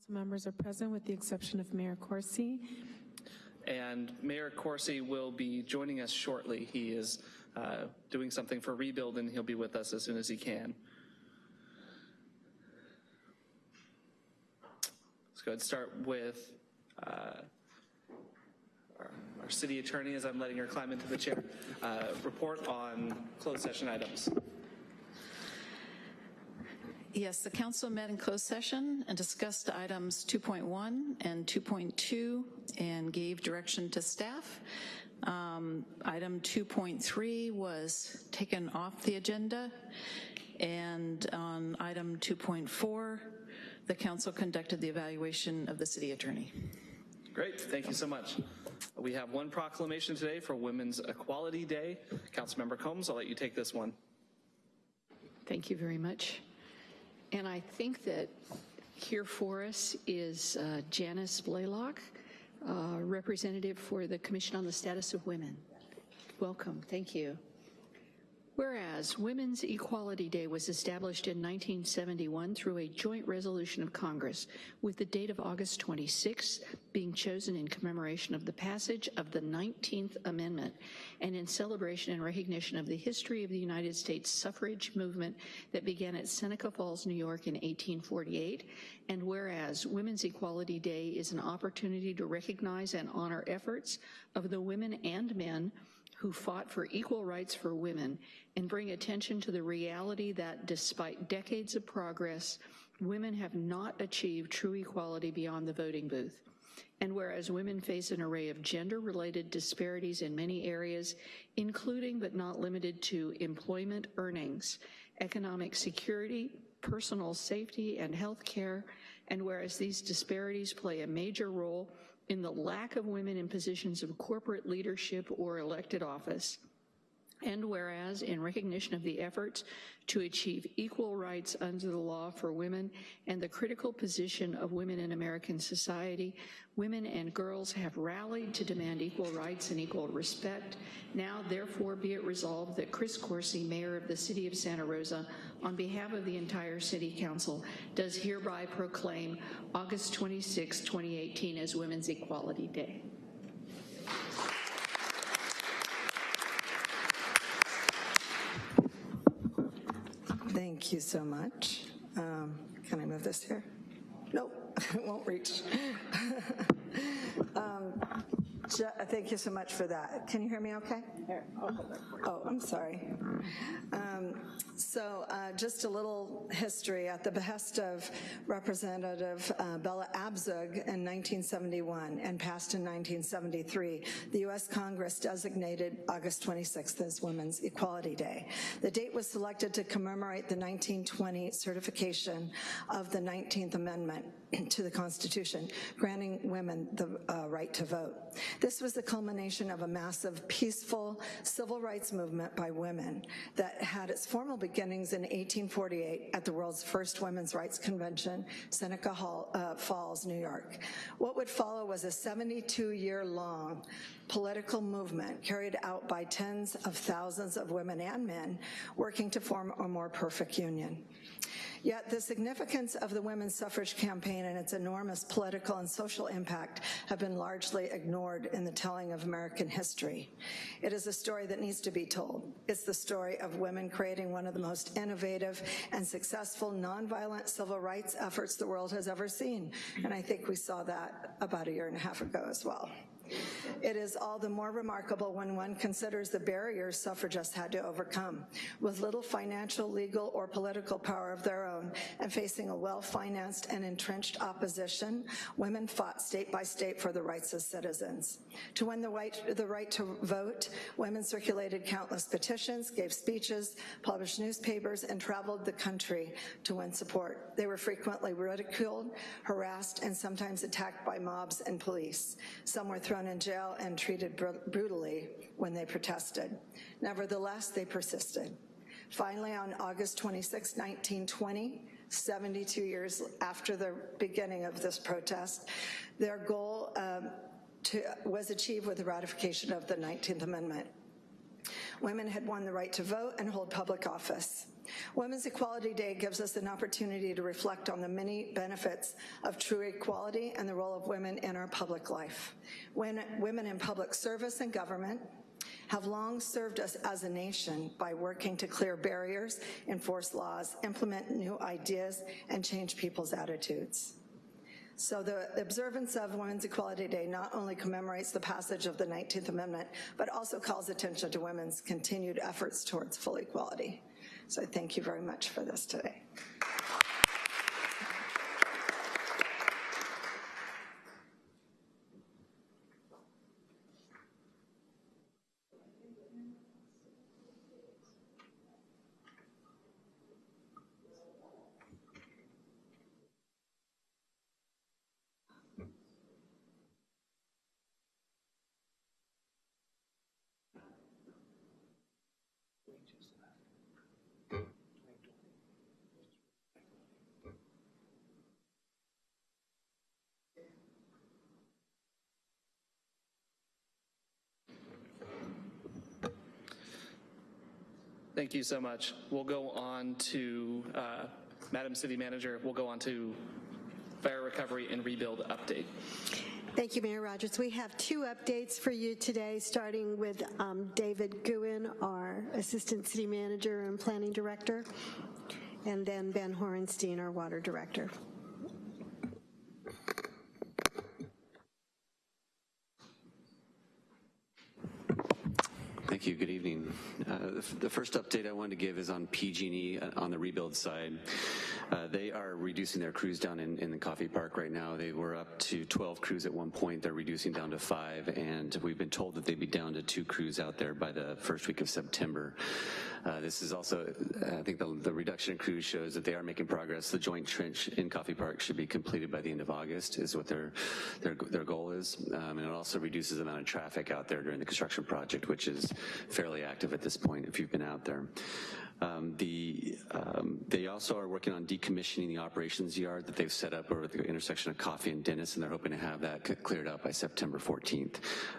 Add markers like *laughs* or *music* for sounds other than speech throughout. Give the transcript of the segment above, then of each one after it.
Council members are present with the exception of Mayor Coursey. And Mayor Coursey will be joining us shortly. He is uh, doing something for Rebuild, and he'll be with us as soon as he can. Let's go ahead and start with uh, our, our city attorney, as I'm letting her climb into the chair. Uh, report on closed session items. Yes, the council met in closed session and discussed items 2.1 and 2.2 and gave direction to staff. Um, item 2.3 was taken off the agenda, and on item 2.4, the council conducted the evaluation of the city attorney. Great, thank you so much. We have one proclamation today for Women's Equality Day. Councilmember Combs, I'll let you take this one. Thank you very much. And I think that here for us is uh, Janice Blaylock, uh, representative for the Commission on the Status of Women. Welcome, thank you. Whereas Women's Equality Day was established in 1971 through a joint resolution of Congress with the date of August 26 being chosen in commemoration of the passage of the 19th Amendment and in celebration and recognition of the history of the United States suffrage movement that began at Seneca Falls, New York in 1848. And whereas Women's Equality Day is an opportunity to recognize and honor efforts of the women and men who fought for equal rights for women and bring attention to the reality that despite decades of progress, women have not achieved true equality beyond the voting booth. And whereas women face an array of gender-related disparities in many areas, including but not limited to employment earnings, economic security, personal safety and health care, and whereas these disparities play a major role in the lack of women in positions of corporate leadership or elected office, and whereas in recognition of the efforts to achieve equal rights under the law for women and the critical position of women in American society, women and girls have rallied to demand equal rights and equal respect. Now, therefore, be it resolved that Chris Coursey, Mayor of the City of Santa Rosa, on behalf of the entire City Council, does hereby proclaim August 26, 2018 as Women's Equality Day. Thank you so much. Um, Can I move this here? Nope, *laughs* it won't reach. *laughs* Um, Thank you so much for that. Can you hear me okay? Oh, I'm sorry. Um, So uh, just a little history. At the behest of Representative uh, Bella Abzug in 1971 and passed in 1973, the U.S. Congress designated August 26th as Women's Equality Day. The date was selected to commemorate the 1920 certification of the 19th Amendment *clears throat* to the Constitution, granting women the uh, right to vote. This was the culmination of a massive, peaceful civil rights movement by women that had its formal beginnings in 1848 at the world's first women's rights convention, Seneca Hall, uh, Falls, New York. What would follow was a 72-year-long political movement carried out by tens of thousands of women and men working to form a more perfect union. Yet the significance of the women's suffrage campaign and its enormous political and social impact have been largely ignored in the telling of American history. It is a story that needs to be told. It's the story of women creating one of the most innovative and successful nonviolent civil rights efforts the world has ever seen. And I think we saw that about a year and a half ago as well. It is all the more remarkable when one considers the barriers suffragists had to overcome. With little financial, legal, or political power of their own, and facing a well-financed and entrenched opposition, women fought state by state for the rights of citizens. To win the right, the right to vote, women circulated countless petitions, gave speeches, published newspapers, and traveled the country to win support. They were frequently ridiculed, harassed, and sometimes attacked by mobs and police. Some were thrown in jail and treated br brutally when they protested. Nevertheless, they persisted. Finally, on August 26, 1920, 72 years after the beginning of this protest, their goal um, to, was achieved with the ratification of the 19th Amendment. Women had won the right to vote and hold public office. Women's Equality Day gives us an opportunity to reflect on the many benefits of true equality and the role of women in our public life. When women in public service and government have long served us as a nation by working to clear barriers, enforce laws, implement new ideas, and change people's attitudes. So the observance of Women's Equality Day not only commemorates the passage of the 19th Amendment, but also calls attention to women's continued efforts towards full equality. So thank you very much for this today. Thank you so much. We'll go on to, uh, Madam City Manager, we'll go on to fire recovery and rebuild update. Thank you, Mayor Rogers. We have two updates for you today, starting with um, David Guhin, our Assistant City Manager and Planning Director, and then Ben Horenstein, our Water Director. Thank you. Good evening. Uh, the, first update I wanted to give is on PG&E uh, on the rebuild side. Uh, they are reducing their crews down in, in, the Coffey Park right now. They were up to 12 crews at one point. They're reducing down to five, and we've been told that they'd be down to two crews out there by the first week of September. Uh, this is also, I think the, the, reduction in crews shows that they are making progress. The joint trench in Coffey Park should be completed by the end of August is what their their, their goal is. Um, and it also reduces the amount of traffic out there during the construction project, which is fairly active at this point if you've been out there. Um, the, um, they also are working on decommissioning the operations yard that they've set up over the intersection of Coffey and Dennis, and they're hoping to have that cleared up by September 14th.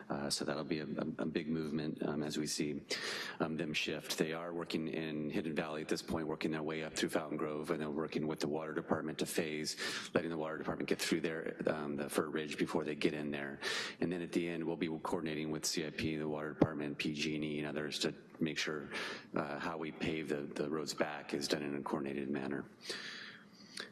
Uh, so that'll be a, a, a big movement um, as we see um, them shift. They are working in Hidden Valley at this point, working their way up through Fountain Grove, and they're working with the water department to phase, letting the water department get through there, um, the Fir Ridge before they get in there. And then at the end, we'll be coordinating with CIP, the water department, PG&E, and others to make sure uh, how we pave the, the roads back is done in a coordinated manner.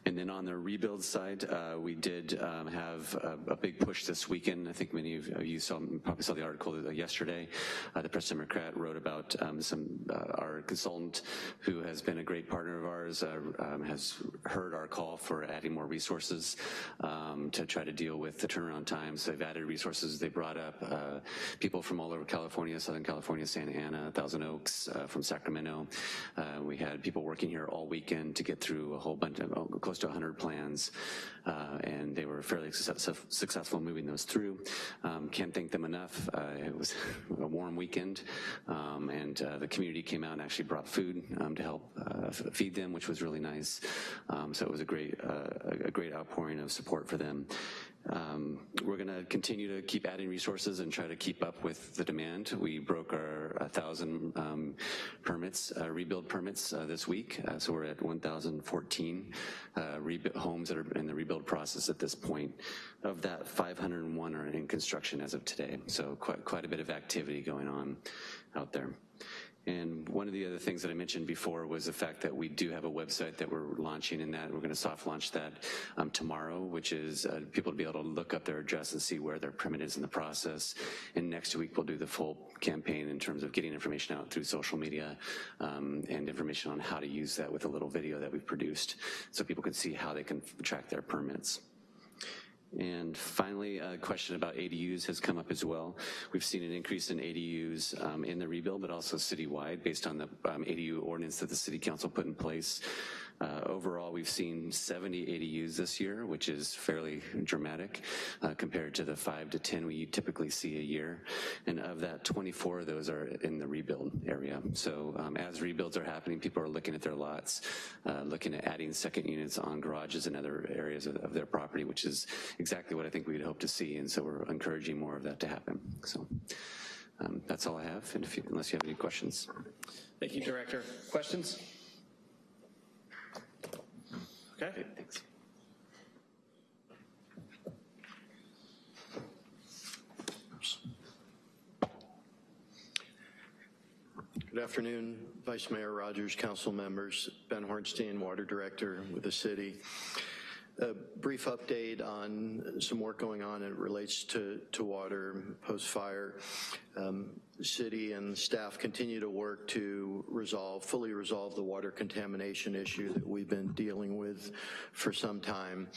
And then on the rebuild side, uh, we did um, have a, a, big push this weekend. I think many of you saw, probably saw the article yesterday. Uh, the Press Democrat wrote about um, some uh, our consultant who has been a great partner of ours uh, um, has heard our call for adding more resources um, to try to deal with the turnaround times. So they've added resources. They brought up uh, people from all over California, Southern California, Santa Ana, Thousand Oaks, uh, from Sacramento. we had people working here all weekend to get through a whole bunch of close to 100 plans, uh, and they were fairly success successful moving those through. Um, can't thank them enough. Uh, it was *laughs* a warm weekend, um, and uh, the community came out and actually brought food um, to help uh, feed them, which was really nice. Um, so it was a great, uh, a great outpouring of support for them. Um, we're going to continue to keep adding resources and try to keep up with the demand. We broke our 1,000 um, permits, uh, rebuild permits uh, this week, uh, so we're at 1,014 uh, homes that are in the rebuild process at this point. Of that, 501 are in construction as of today, so quite, quite a bit of activity going on out there. And one of the other things that I mentioned before was the fact that we do have a website that we're launching and that we're gonna soft launch that um, tomorrow, which is uh, people to be able to look up their address and see where their permit is in the process. And next week we'll do the full campaign in terms of getting information out through social media um, and information on how to use that with a little video that we've produced so people can see how they can track their permits. And finally, a question about ADUs has come up as well. We've seen an increase in ADUs um, in the rebuild, but also citywide based on the um, ADU ordinance that the City Council put in place uh, overall, we've seen 70 ADUs this year, which is fairly dramatic uh, compared to the five to 10 we typically see a year. And of that, 24 of those are in the rebuild area. So um, as rebuilds are happening, people are looking at their lots, uh, looking at adding second units on garages and other areas of, of their property, which is exactly what I think we'd hope to see. And so we're encouraging more of that to happen. So. Um, That's all I have, and you- unless you have any questions. Thank you, Director. Questions? Okay. Thanks. Good afternoon, Vice Mayor Rogers, council members, Ben Horenstein, Water Director with the city. A brief update on some work going on as it relates to, to water post-fire. Um, City and staff continue to work to resolve, fully resolve the water contamination issue that we've been dealing with for some time.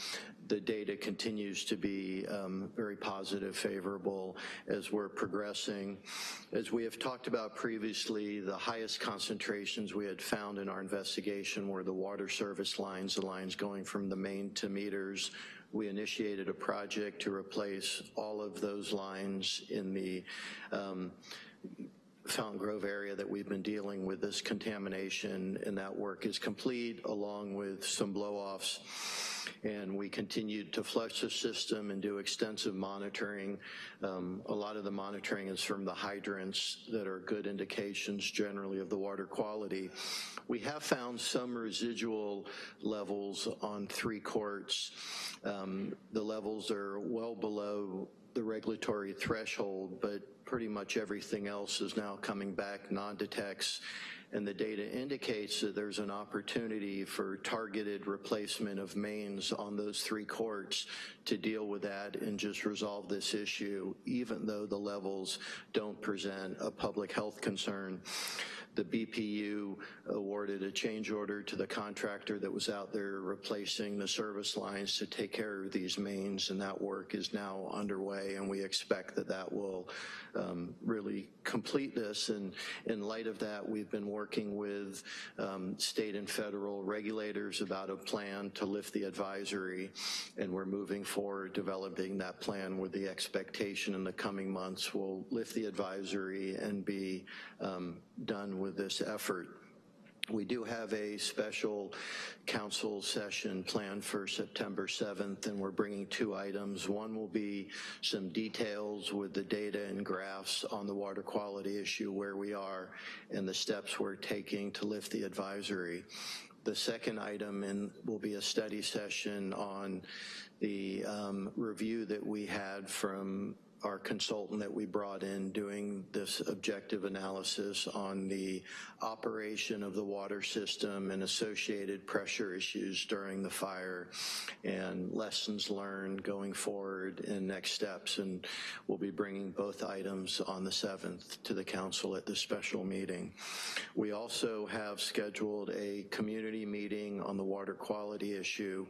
The data continues to be um, very positive, favorable as we're progressing. As we have talked about previously, the highest concentrations we had found in our investigation were the water service lines, the lines going from the main to meters. We initiated a project to replace all of those lines in the um, Fountain Grove area that we've been dealing with this contamination, and that work is complete, along with some blow-offs. And we continued to flush the system and do extensive monitoring. Um, a lot of the monitoring is from the hydrants that are good indications generally of the water quality. We have found some residual levels on three courts. Um, the levels are well below the regulatory threshold, but pretty much everything else is now coming back non-detects. And the data indicates that there's an opportunity for targeted replacement of mains on those three courts to deal with that and just resolve this issue, even though the levels don't present a public health concern the BPU awarded a change order to the contractor that was out there replacing the service lines to take care of these mains, and that work is now underway, and we expect that that will um, really complete this. And in light of that, we've been working with um, state and federal regulators about a plan to lift the advisory, and we're moving forward developing that plan with the expectation in the coming months we'll lift the advisory and be um, done with this effort. We do have a special council session planned for September 7th, and we're bringing two items. One will be some details with the data and graphs on the water quality issue, where we are, and the steps we're taking to lift the advisory. The second item in, will be a study session on the um, review that we had from our consultant that we brought in doing this objective analysis on the operation of the water system and associated pressure issues during the fire and lessons learned going forward and next steps. And we'll be bringing both items on the 7th to the council at this special meeting. We also have scheduled a community meeting on the water quality issue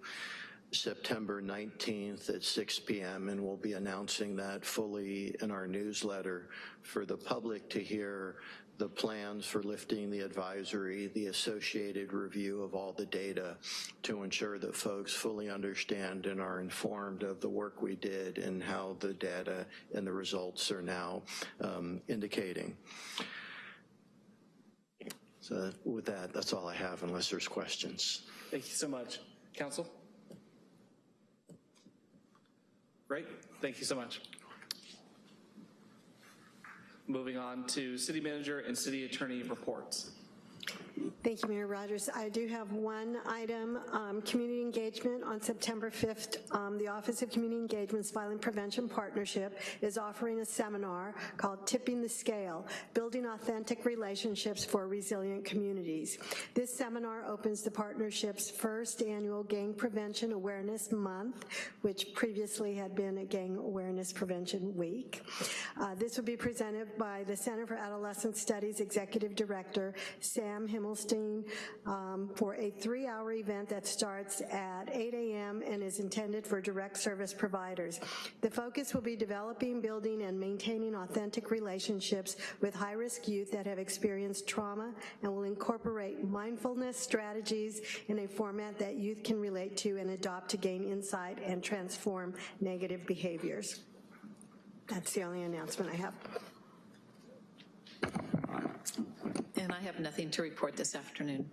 September 19th at 6 p.m., and we'll be announcing that fully in our newsletter for the public to hear the plans for lifting the advisory, the associated review of all the data to ensure that folks fully understand and are informed of the work we did and how the data and the results are now um, indicating. So with that, that's all I have unless there's questions. Thank you so much. Council? Great, thank you so much. Moving on to city manager and city attorney reports. Thank you, Mayor Rogers. I do have one item, um, community engagement. On September 5th, um, the Office of Community Engagement's Violent Prevention Partnership is offering a seminar called Tipping the Scale, Building Authentic Relationships for Resilient Communities. This seminar opens the partnership's first annual Gang Prevention Awareness Month, which previously had been a Gang Awareness Prevention Week. Uh, this will be presented by the Center for Adolescent Studies Executive Director Sam Um, for a three-hour event that starts at 8 a.m. and is intended for direct service providers. The focus will be developing, building, and maintaining authentic relationships with high-risk youth that have experienced trauma and will incorporate mindfulness strategies in a format that youth can relate to and adopt to gain insight and transform negative behaviors. That's the only announcement I have. And I have nothing to report this afternoon.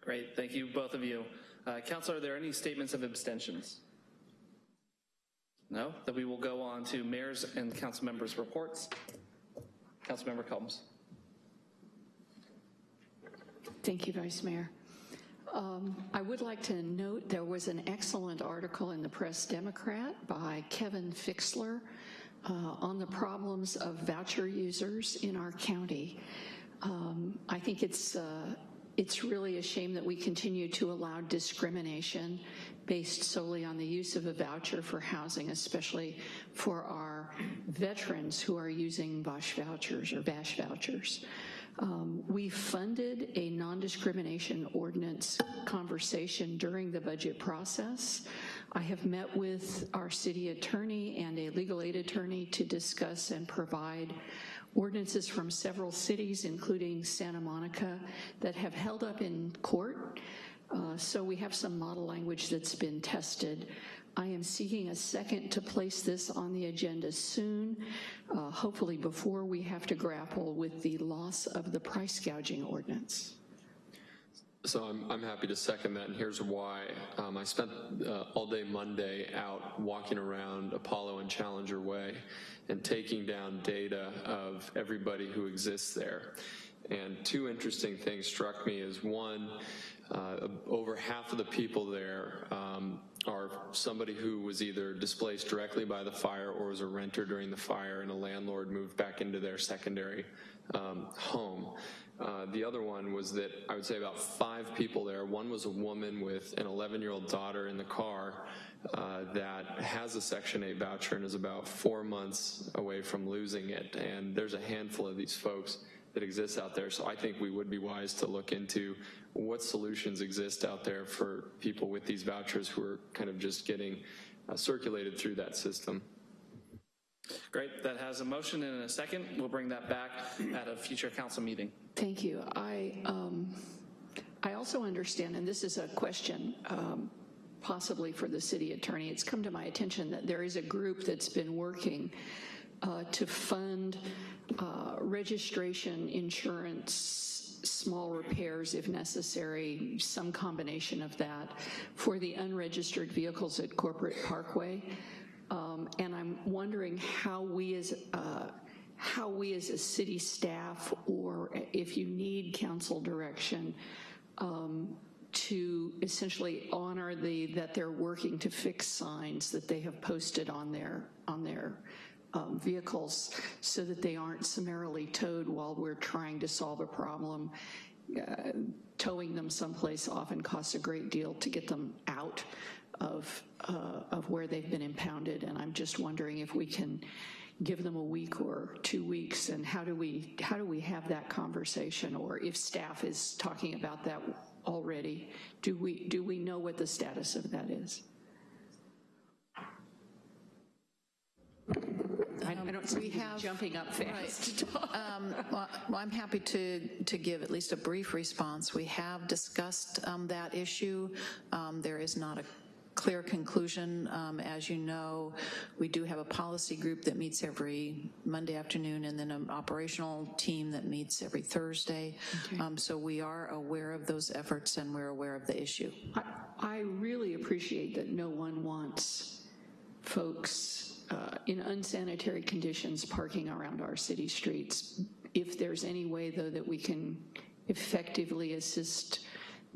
Great, thank you, both of you. Uh, Council, are there any statements of abstentions? No? Then we will go on to mayor's and council members' reports. Councilmember Combs. Thank you, Vice Mayor. Um, I would like to note there was an excellent article in the Press Democrat by Kevin Fixler uh, on the problems of voucher users in our county. Um, I think it's, uh, it's really a shame that we continue to allow discrimination based solely on the use of a voucher for housing, especially for our veterans who are using Bosch vouchers or VASH vouchers. Um, we funded a non-discrimination ordinance conversation during the budget process. I have met with our city attorney and a legal aid attorney to discuss and provide ordinances from several cities, including Santa Monica, that have held up in court. Uh, so we have some model language that's been tested. I am seeking a second to place this on the agenda soon, uh, hopefully before we have to grapple with the loss of the price gouging ordinance. So I'm, I'm happy to second that, and here's why. Um, I spent uh, all day Monday out walking around Apollo and Challenger Way and taking down data of everybody who exists there. And two interesting things struck me is one, uh, over half of the people there um, are somebody who was either displaced directly by the fire or was a renter during the fire and a landlord moved back into their secondary um, home. Uh, the other one was that I would say about five people there. One was a woman with an 11-year-old daughter in the car uh, that has a Section 8 voucher and is about four months away from losing it. And there's a handful of these folks that exists out there. So I think we would be wise to look into what solutions exist out there for people with these vouchers who are kind of just getting uh, circulated through that system. Great, that has a motion and a second. We'll bring that back at a future council meeting. Thank you. I, um, I also understand, and this is a question um, possibly for the city attorney, it's come to my attention that there is a group that's been working uh, to fund uh, registration, insurance, small repairs if necessary, some combination of that for the unregistered vehicles at Corporate Parkway. Um, and I'm wondering how we as uh, how we as a city staff, or if you need council direction, um, to essentially honor the that they're working to fix signs that they have posted on their on their um, vehicles so that they aren't summarily towed while we're trying to solve a problem. Uh, towing them someplace often costs a great deal to get them out of, uh, of where they've been impounded, and I'm just wondering if we can give them a week or two weeks, and how do we, how do we have that conversation, or if staff is talking about that already, do we, do we know what the status of that is? I I don't see we you have- jumping up fast. Um, Well, well, I'm happy to, to give at least a brief response. We have discussed um, that issue. Um, There is not a clear conclusion. Um, As you know, we do have a policy group that meets every Monday afternoon and then an operational team that meets every Thursday. Um, So we are aware of those efforts and we're aware of the issue. I, I really appreciate that no one wants folks uh, in unsanitary conditions parking around our city streets. If there's any way, though, that we can effectively assist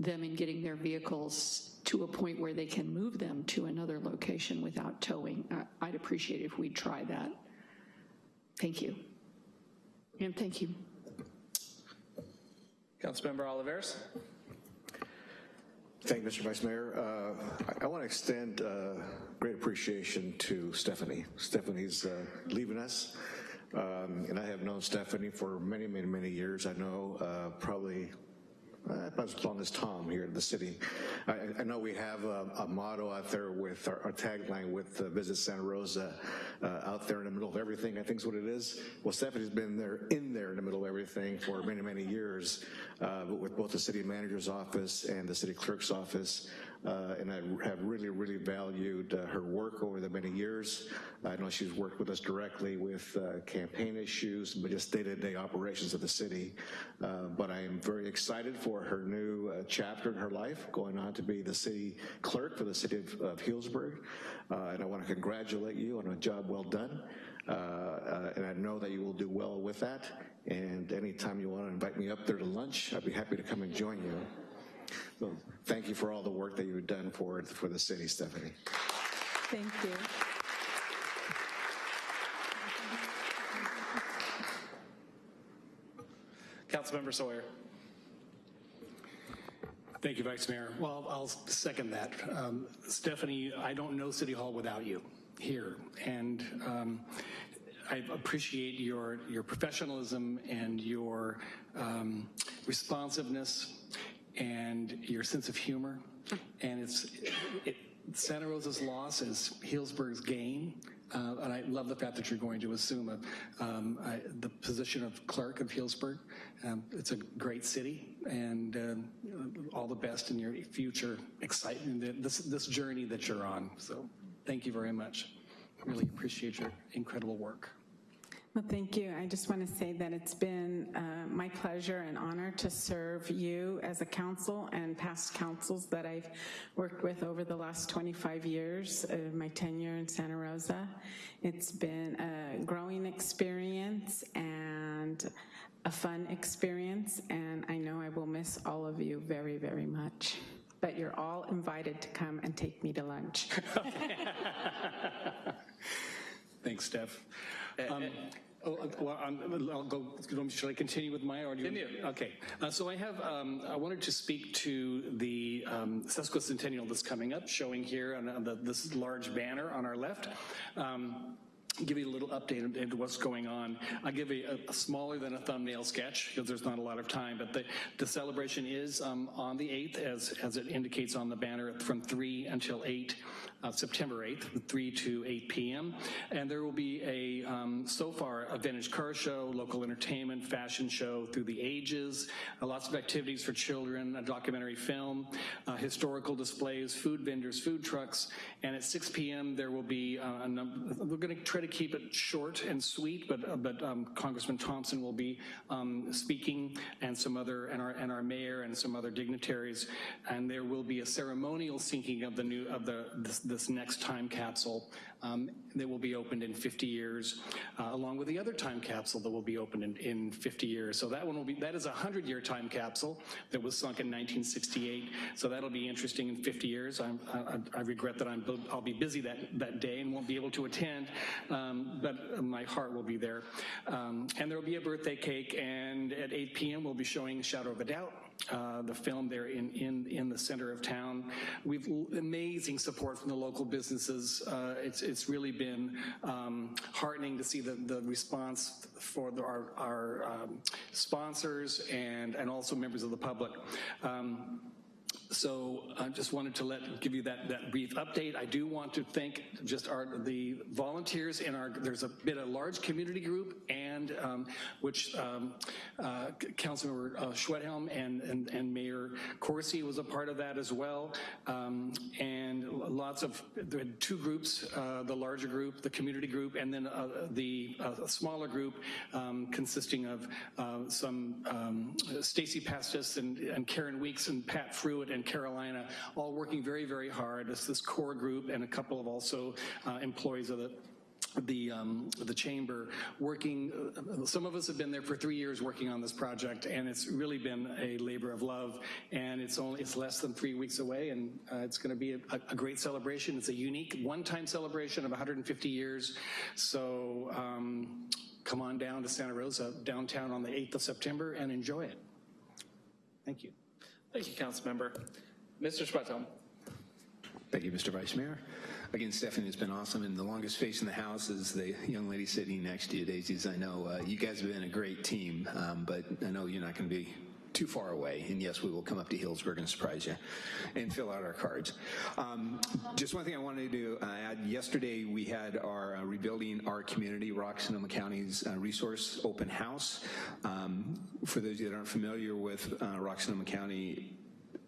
them in getting their vehicles to a point where they can move them to another location without towing, I- I'd appreciate if we'd try that. Thank you. And thank you. Councilmember Olivares? Thank you, Mr. Vice Mayor. Uh, I, I want to extend uh, great appreciation to Stephanie. Stephanie's uh, leaving us, um, and I have known Stephanie for many, many, many years. I know uh, probably about as long as Tom here in the city. I, I know we have a, a motto out there with our, our tagline with uh, Visit Santa Rosa, uh, out there in the middle of everything, I think is what it is. Well, Stephanie's been there, in there in the middle of everything for many, many years, uh, with both the city manager's office and the city clerk's office. Uh, and I have really, really valued uh, her work over the many years. I know she's worked with us directly with uh, campaign issues, but just day-to-day operations of the city. Uh, But I am very excited for her new uh, chapter in her life, going on to be the city clerk for the city of of Healdsburg. Uh, And I want to congratulate you on a job well done. And I know that you will do well with that. And anytime you want to invite me up there to lunch, I'd be happy to come and join you. So thank you for all the work that you've done for, for the city, Stephanie. Thank you. Councilmember Sawyer. Thank you, Vice Mayor. Well, I'll second that. Um, Stephanie, I don't know City Hall without you here. And um, I appreciate your, your professionalism and your um, responsiveness and your sense of humor. And it's, it, Santa Rosa's loss is Healdsburg's gain. Uh, and I love the fact that you're going to assume a, um, I, the position of clerk of Healdsburg. Um, it's a great city, and um, all the best in your future excitement, this, this journey that you're on. So thank you very much. Really appreciate your incredible work. Well, thank you. I just want to say that it's been uh, my pleasure and honor to serve you as a council and past councils that I've worked with over the last 25 years of my tenure in Santa Rosa. It's been a growing experience and a fun experience, and I know I will miss all of you very, very much. But you're all invited to come and take me to lunch. *laughs* Thanks, Steph. Um, oh, uh, well, I'm- I'll go, should I continue with my, you? Continue. Okay, Uh, so I have, um, I wanted to speak to the um, sesquicentennial that's coming up, showing here on uh, the- this large banner on our left. Um, Give you a little update into what's going on. I'll give you a, a smaller than a thumbnail sketch, because there's not a lot of time, but the, the celebration is um, on the 8th, as, as it indicates on the banner, from 3 until 8 uh, September 8th, 3 to 8 p.m. And there will be a, um, so far, a vintage car show, local entertainment, fashion show through the ages, uh, lots of activities for children, a documentary film, uh, historical displays, food vendors, food trucks, and at 6 p.m. there will be uh, a number, we're going to try to keep it short and sweet, but, uh, but um, Congressman Thompson will be um, speaking and some other, and our, and our mayor and some other dignitaries, and there will be a ceremonial sinking of the new, of the, this, this next time capsule um, that will be opened in 50 years, uh, along with the other time capsule that will be opened in, in 50 years. So that one will be, that is a 100-year time capsule that was sunk in 1968. So that'll be interesting in 50 years. I, I regret that I'm, I'll be busy that, that day and won't be able to attend, um, but my heart will be there. Um, and there will be a birthday cake, and at 8 p.m. we'll be showing Shadow of a Doubt, uh, the film there in, in, in the center of town. We've amazing support from the local businesses. Uh, it's, it's really been um, heartening to see the, the response for the, our, our um, sponsors and, and also members of the public. Um, so I just wanted to let give you that, that brief update. I do want to thank just our the volunteers in our, there's a been a large community group and um, which um, uh, Councilmember uh, Schwedhelm and, and, and Mayor Coursey was a part of that as well. Um, and lots of, there two groups, uh, the larger group, the community group, and then uh, the uh, smaller group um, consisting of uh, some um, Stacy Pastis and, and Karen Weeks and Pat Fruitt and Carolina, all working very, very hard. It's this core group and a couple of also uh, employees of the the um, the chamber working. Uh, some of us have been there for three years working on this project, and it's really been a labor of love. And it's only it's less than three weeks away, and uh, it's going to be a, a, great celebration. It's a unique one-time celebration of 150 years. So. Um, come on down to Santa Rosa, downtown on the 8th of September, and enjoy it. Thank you. Thank you, Councilmember. Mr. Schwedhelm. Thank you, Mr. Vice Mayor. Again, Stephanie it's been awesome, and the longest face in the house is the young lady sitting next to you, Daisy. As I know uh, you guys have been a great team, um, but I know you're not going to be too far away. And yes, we will come up to Healdsburg and surprise you and fill out our cards. Um, just one thing I wanted to uh, add. Yesterday, we had our uh, Rebuilding Our Community, Rock Sonoma County's uh, resource open house. Um, for those of you that aren't familiar with uh, Rock Sonoma County,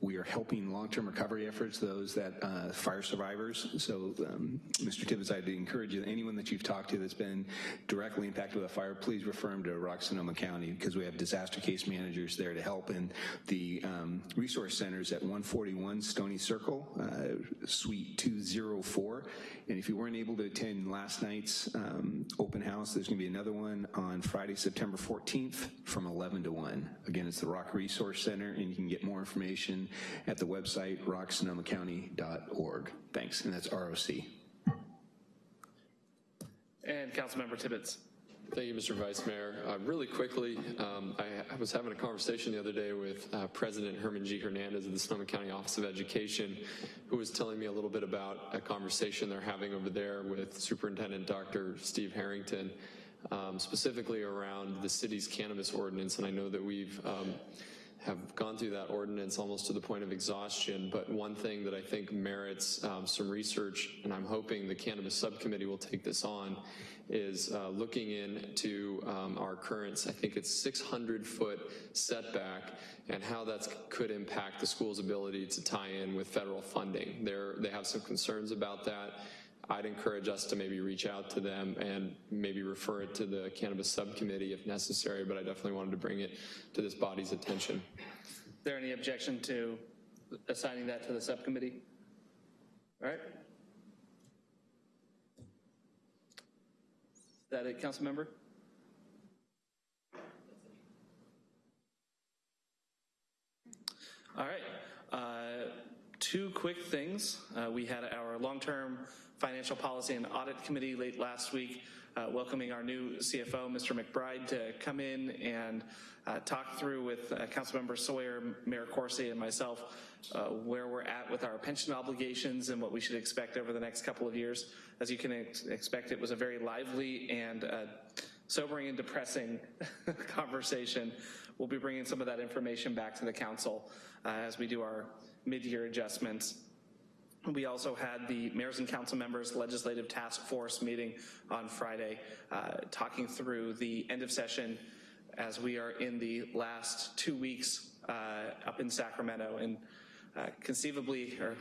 we are helping long-term recovery efforts, those that, uh, fire survivors. So, um, Mr. Tibbetts, I'd encourage you, anyone that you've talked to that's been directly impacted by a fire, please refer them to Rock Sonoma County because we have disaster case managers there to help. And the um, resource centers at 141 Stony Circle, uh, Suite 204. And if you weren't able to attend last night's um, open house, there's going to be another one on Friday, September 14th from 11 to 1. Again, it's the Rock Resource Center, and you can get more information at the website rocksonomacounty.org. Thanks, and that's ROC. And Councilmember Tibbetts. Thank you, Mr. Vice Mayor. Uh, really quickly, um, I, I, was having a conversation the other day with uh, President Herman G. Hernandez of the Sonoma County Office of Education, who was telling me a little bit about a conversation they're having over there with Superintendent Dr. Steve Herrington, um, specifically around the city's cannabis ordinance. And I know that we've um, have gone through that ordinance almost to the point of exhaustion, but one thing that I think merits um, some research, and I'm hoping the cannabis subcommittee will take this on, is uh, looking into um, our current, I think it's 600 foot setback and how that could impact the school's ability to tie in with federal funding. They're, they have some concerns about that. I'd encourage us to maybe reach out to them and maybe refer it to the cannabis subcommittee if necessary, but I definitely wanted to bring it to this body's attention. Is there any objection to assigning that to the subcommittee? All right. Is that it, council member? All right. Uh, two quick things. Uh, we had our long-term financial policy and audit committee late last week, uh, welcoming our new CFO, Mr. McBride, to come in and uh, talk through with uh, Councilmember Sawyer, Mayor Coursey, and myself uh, where we're at with our pension obligations and what we should expect over the next couple of years. As you can ex expect, it was a very lively and uh, sobering and depressing *laughs* conversation. We'll be bringing some of that information back to the council uh, as we do our mid-year adjustments. We also had the mayors and council members legislative task force meeting on Friday, uh, talking through the end of session as we are in the last two weeks uh, up in Sacramento. And uh, conceivably, or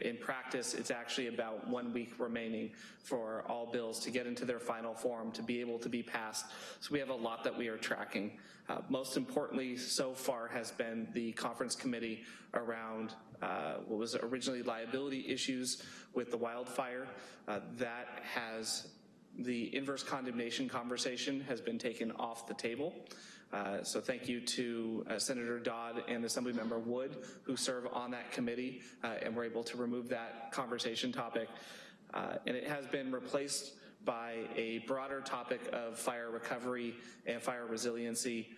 in practice, it's actually about one week remaining for all bills to get into their final form, to be able to be passed. So we have a lot that we are tracking. Uh, most importantly, so far has been the conference committee around uh, what was originally liability issues with the wildfire. Uh, that has, the inverse condemnation conversation has been taken off the table. Uh, so thank you to uh, Senator Dodd and Assemblymember Wood who serve on that committee uh, and were able to remove that conversation topic. Uh, and it has been replaced by a broader topic of fire recovery and fire resiliency.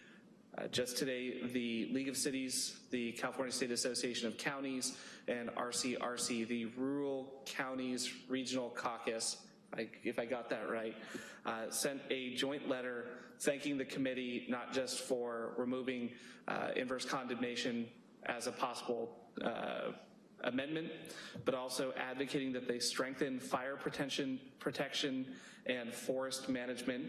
Uh, just today, the League of Cities, the California State Association of Counties, and RCRC, the Rural Counties Regional Caucus, I, if I got that right, sent a joint letter thanking the committee not just for removing uh, inverse condemnation as a possible uh, amendment, but also advocating that they strengthen fire protection, protection and forest management,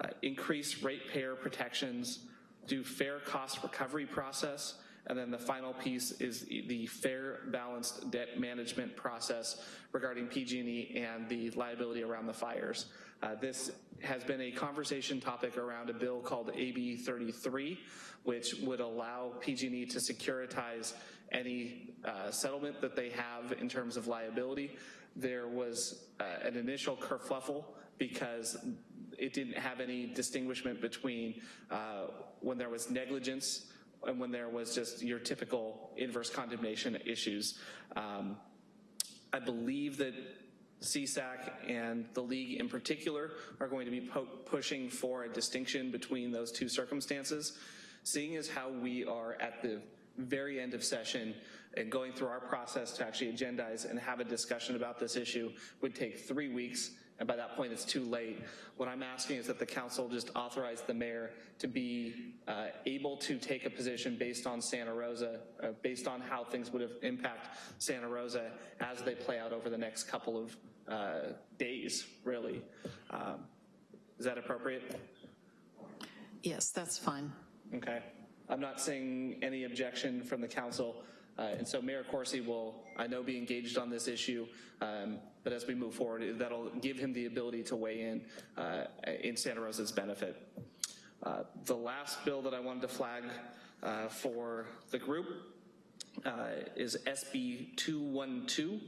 uh, increase ratepayer protections, do fair cost recovery process, and then the final piece is the fair balanced debt management process regarding PG&E and the liability around the fires. Uh, this has been a conversation topic around a bill called AB 33, which would allow PG&E to securitize any uh, settlement that they have in terms of liability. There was uh, an initial kerfluffle because it didn't have any distinguishment between uh, when there was negligence and when there was just your typical inverse condemnation issues. Um, I believe that CSAC and the league in particular are going to be pushing for a distinction between those two circumstances. Seeing as how we are at the very end of session and going through our process to actually agendize and have a discussion about this issue would take three weeks and by that point it's too late. What I'm asking is that the council just authorize the mayor to be uh, able to take a position based on Santa Rosa, uh, based on how things would have impact Santa Rosa as they play out over the next couple of uh, days, really. Um, is that appropriate? Yes, that's fine. Okay. I'm not seeing any objection from the council Uh, And so Mayor Coursey will, I know, be engaged on this issue, um, but as we move forward, that'll give him the ability to weigh in uh, in Santa Rosa's benefit. Uh, The last bill that I wanted to flag uh, for the group uh, is SB 212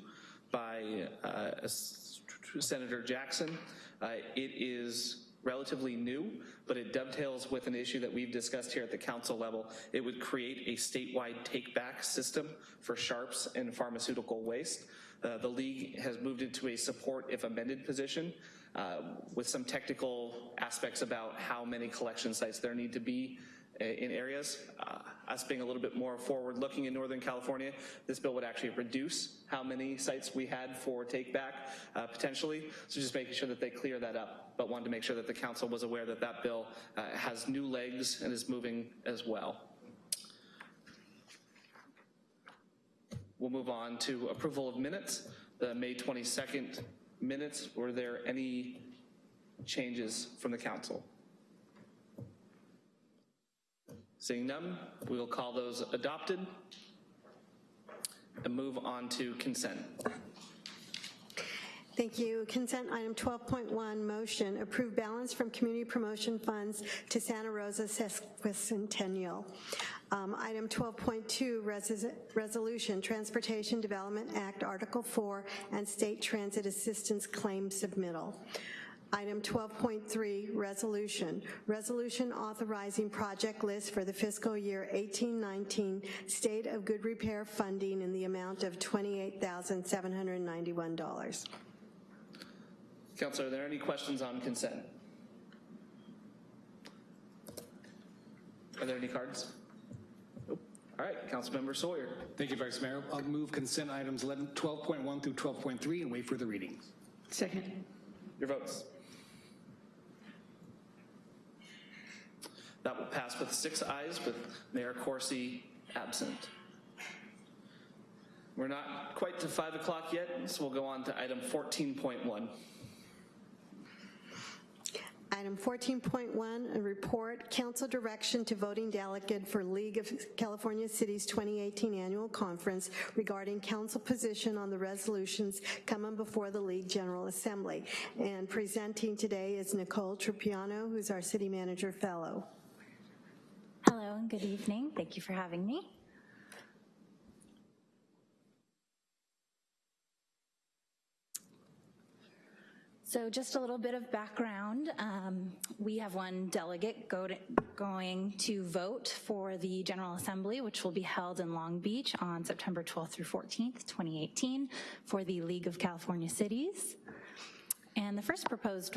by uh, Senator Jackson. Uh, It is relatively new, but it dovetails with an issue that we've discussed here at the council level. It would create a statewide take-back system for sharps and pharmaceutical waste. Uh, The league has moved into a support if amended position uh, with some technical aspects about how many collection sites there need to be in areas. Uh, Us being a little bit more forward-looking in Northern California, this bill would actually reduce how many sites we had for take-back uh, potentially, so just making sure that they clear that up, but wanted to make sure that the council was aware that that bill uh, has new legs and is moving as well. We'll move on to approval of minutes. The May 22nd minutes, were there any changes from the council? Seeing none, we will call those adopted and move on to consent. Thank you. Consent item 12.1, motion, approve balance from community promotion funds to Santa Rosa sesquicentennial. Um, Item 12.2, res- resolution, Transportation Development Act, Article 4, and State Transit Assistance Claim Submittal. Item 12.3, resolution. Resolution authorizing project list for the fiscal year 1819 State of Good Repair funding in the amount of $28,791. Councilor, are there any questions on consent? Are there any cards? Nope. All right, Councilmember Sawyer. Thank you, Vice Mayor. I'll move consent items 11, 12.1 through 12.3 and wait for the reading. Second. Your votes. That will pass with six ayes, with Mayor Coursey absent. We're not quite to 5 o'clock yet, so we'll go on to item 14.1. Item 14.1, a report, council direction to voting delegate for League of California Cities 2018 Annual Conference regarding council position on the resolutions coming before the League General Assembly. And presenting today is Nicole Trupiano, who's our city manager fellow. Good evening. Thank you for having me. So just a little bit of background. Um, we have one delegate go to, going to vote for the General Assembly, which will be held in Long Beach on September 12th through 14th, 2018, for the League of California Cities. And the first proposed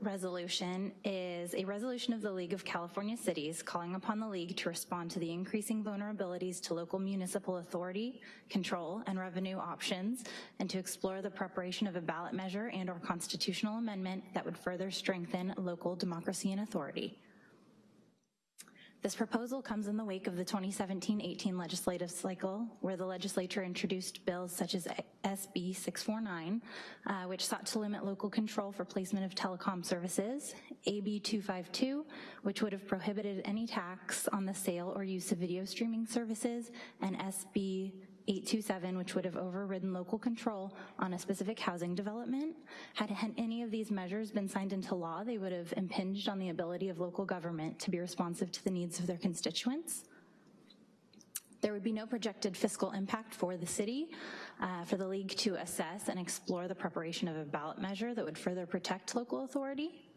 resolution is a resolution of the League of California Cities calling upon the League to respond to the increasing vulnerabilities to local municipal authority, control, and revenue options, and to explore the preparation of a ballot measure and or constitutional amendment that would further strengthen local democracy and authority. This proposal comes in the wake of the 2017-18 legislative cycle, where the legislature introduced bills such as SB 649, uh, which sought to limit local control for placement of telecom services, AB 252, which would have prohibited any tax on the sale or use of video streaming services, and SB 827, which would have overridden local control on a specific housing development. Had any of these measures been signed into law, they would have impinged on the ability of local government to be responsive to the needs of their constituents. There would be no projected fiscal impact for the city, uh, for the league to assess and explore the preparation of a ballot measure that would further protect local authority.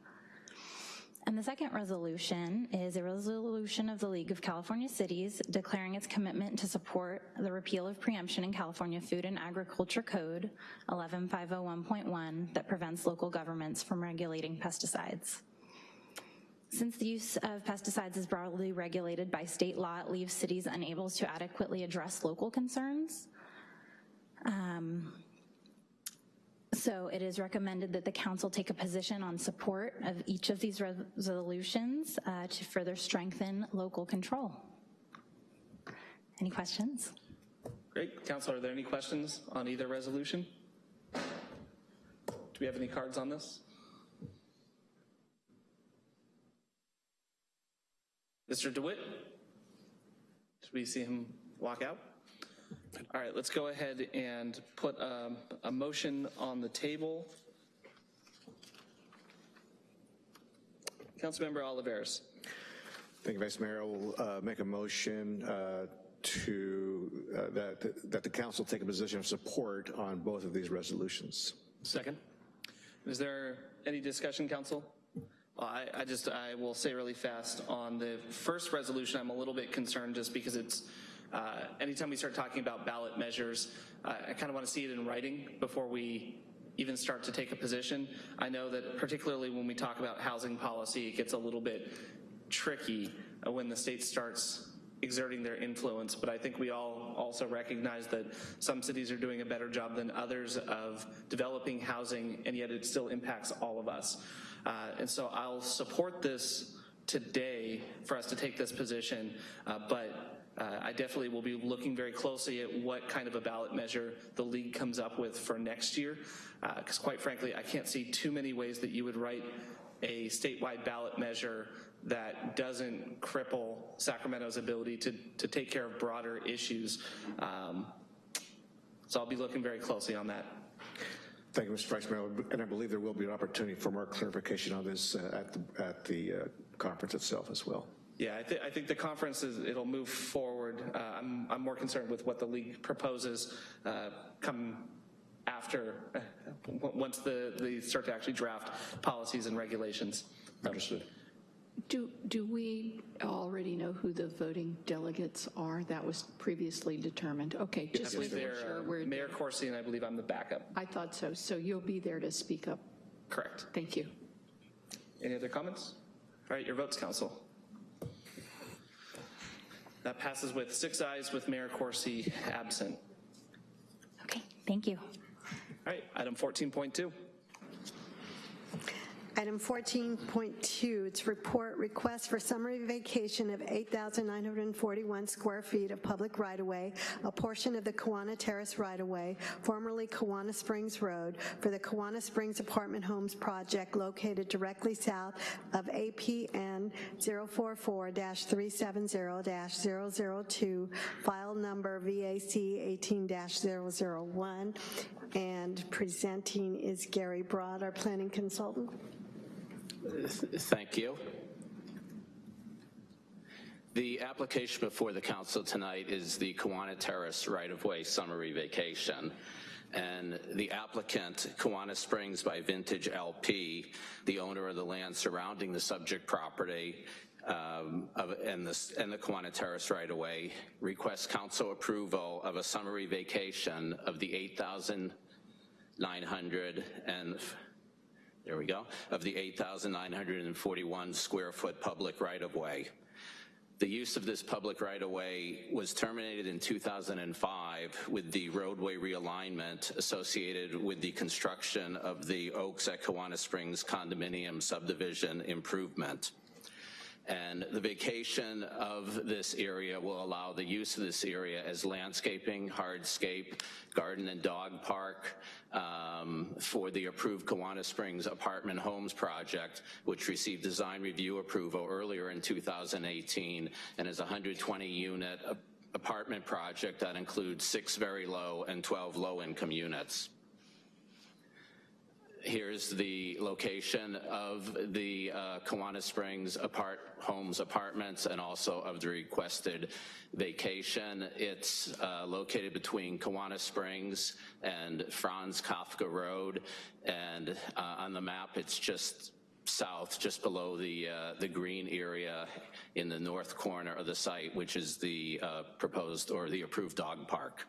And the second resolution is a resolution of the League of California Cities declaring its commitment to support the repeal of preemption in California Food and Agriculture Code 11501.1 that prevents local governments from regulating pesticides. Since the use of pesticides is broadly regulated by state law, it leaves cities unable to adequately address local concerns. Um, so it is recommended that the council take a position on support of each of these resolutions uh, to further strengthen local control. Any questions? Great. council, are there any questions on either resolution? Do we have any cards on this? Mr. DeWitt? Should we see him walk out? All right, let's go ahead and put um, a motion on the table. Councilmember Olivares. Thank you, Vice Mayor. I will uh, make a motion uh, to, uh, that, that the council take a position of support on both of these resolutions. Second. Is there any discussion, council? I, I just, I will say really fast, on the first resolution, I'm a little bit concerned just because it's, uh, anytime we start talking about ballot measures, uh, I kind of want to see it in writing before we even start to take a position. I know that particularly when we talk about housing policy, it gets a little bit tricky uh, when the state starts exerting their influence, but I think we all also recognize that some cities are doing a better job than others of developing housing, and yet it still impacts all of us. Uh, and so I'll support this today for us to take this position, uh, but uh, I definitely will be looking very closely at what kind of a ballot measure the league comes up with for next year, because quite frankly, I can't see too many ways that you would write a statewide ballot measure that doesn't cripple Sacramento's ability to, to take care of broader issues. Um, so I'll be looking very closely on that. Thank you, Mr. Vice Mayor, and I believe there will be an opportunity for more clarification on this uh, at the, at the uh, conference itself as well. Yeah, I, th I think the conference is, it'll move forward. Uh, I'm, I'm more concerned with what the league proposes uh, come after, uh, once the, they start to actually draft policies and regulations. Understood. Do, do we already know who the voting delegates are? That was previously determined. Okay, just believe making sure uh, we're, Mayor Coursey and I believe I'm the backup. I thought so. So you'll be there to speak up. Correct. Thank you. Any other comments? All right, your votes, council. That passes with six ayes with Mayor Coursey absent. Okay, thank you. All right, item 14.2. Item 14.2, it's report request for summary vacation of 8,941 square feet of public right-of-way, a portion of the Kawana Terrace right-of-way, formerly Kawana Springs Road, for the Kawana Springs Apartment Homes project located directly south of APN 044-370-002, file number VAC 18-001, and presenting is Gary Broad, our planning consultant. Thank you. The application before the council tonight is the Kawana Terrace right-of-way summary vacation. And the applicant, Kawana Springs by Vintage LP, the owner of the land surrounding the subject property um, of, and, the, and the Kawana Terrace right-of-way, requests council approval of a summary vacation of the 8,900 and there we go, of the 8,941 square foot public right-of-way. The use of this public right-of-way was terminated in 2005 with the roadway realignment associated with the construction of the Oaks at Kawana Springs condominium subdivision improvement. And the vacation of this area will allow the use of this area as landscaping, hardscape, garden and dog park um, for the approved Kawana Springs Apartment Homes project, which received design review approval earlier in 2018 and is a 120 unit apartment project that includes six very low and 12 low income units. Here's the location of the uh, Kawana Springs apart homes apartments and also of the requested vacation. It's uh, located between Kawana Springs and Franz Kafka Road. And uh, on the map, it's just south, just below the, uh, the green area in the north corner of the site, which is the uh, proposed or the approved dog park.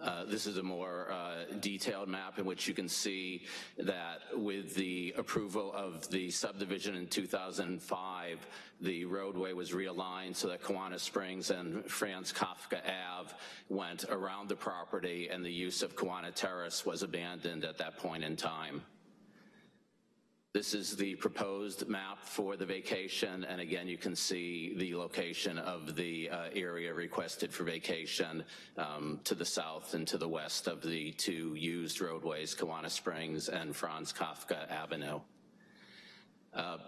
Uh, this is a more uh, detailed map in which you can see that with the approval of the subdivision in 2005, the roadway was realigned so that Kawana Springs and Franz Kafka Ave went around the property and the use of Kawana Terrace was abandoned at that point in time. This is the proposed map for the vacation, and again, you can see the location of the uh, area requested for vacation um, to the south and to the west of the two used roadways, Kawana Springs and Franz Kafka Avenue. Uh,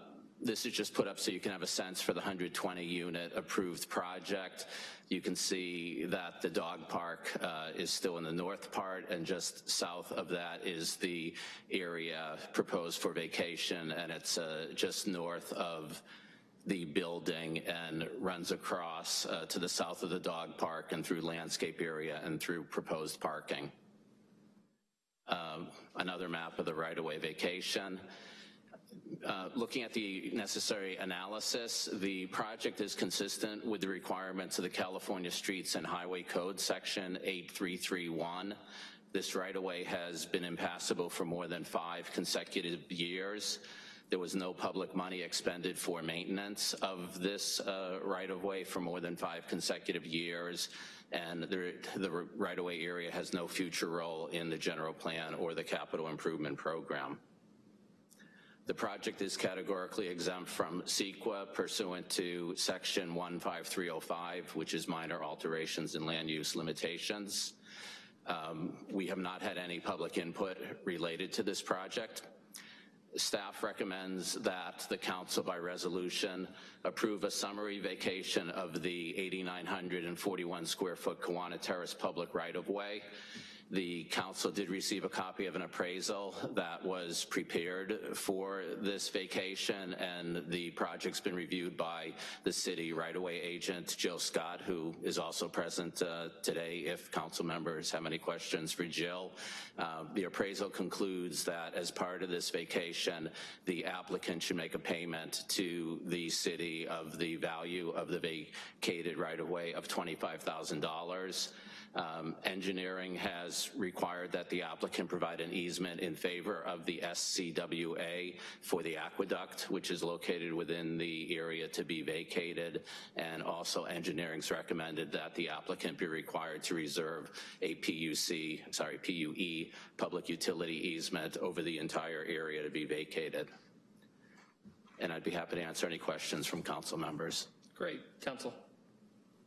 This is just put up so you can have a sense for the 120 unit approved project. You can see that the dog park uh, is still in the north part and just south of that is the area proposed for vacation and it's uh, just north of the building and runs across uh, to the south of the dog park and through landscape area and through proposed parking. Um, another map of the right-of-way vacation. Uh, looking at the necessary analysis, the project is consistent with the requirements of the California Streets and Highway Code section 8331. This right-of-way has been impassable for more than five consecutive years. There was no public money expended for maintenance of this uh, right-of-way for more than five consecutive years, and the, the right-of-way area has no future role in the general plan or the capital improvement program. The project is categorically exempt from CEQA pursuant to section 15305, which is minor alterations in land use limitations. Um, we have not had any public input related to this project. Staff recommends that the council by resolution approve a summary vacation of the 8,941 square foot Kawana Terrace public right of way the council did receive a copy of an appraisal that was prepared for this vacation and the project's been reviewed by the city right-of-way agent, Jill Scott, who is also present uh, today if council members have any questions for Jill. Uh, the appraisal concludes that as part of this vacation, the applicant should make a payment to the city of the value of the vacated right-of-way of $25,000. Um, engineering has required that the applicant provide an easement in favor of the SCWA for the aqueduct, which is located within the area to be vacated. And also engineering's recommended that the applicant be required to reserve a PUC, sorry, PUE, public utility easement over the entire area to be vacated. And I'd be happy to answer any questions from council members. Great. Council.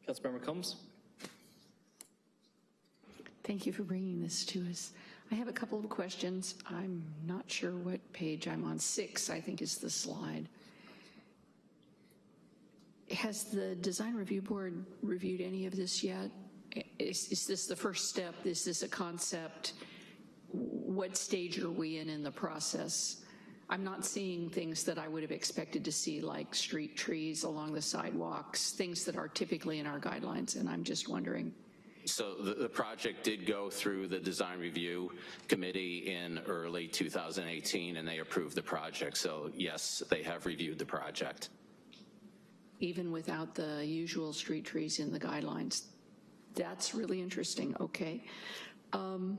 Councilmember Combs? Thank you for bringing this to us. I have a couple of questions. I'm not sure what page I'm on. Six, I think, is the slide. Has the Design Review Board reviewed any of this yet? Is, is this the first step? Is this a concept? What stage are we in in the process? I'm not seeing things that I would have expected to see like street trees along the sidewalks, things that are typically in our guidelines, and I'm just wondering so the, the, project did go through the design review committee in early 2018 and they approved the project. So yes, they have reviewed the project. Even without the usual street trees in the guidelines. That's really interesting, okay. Um,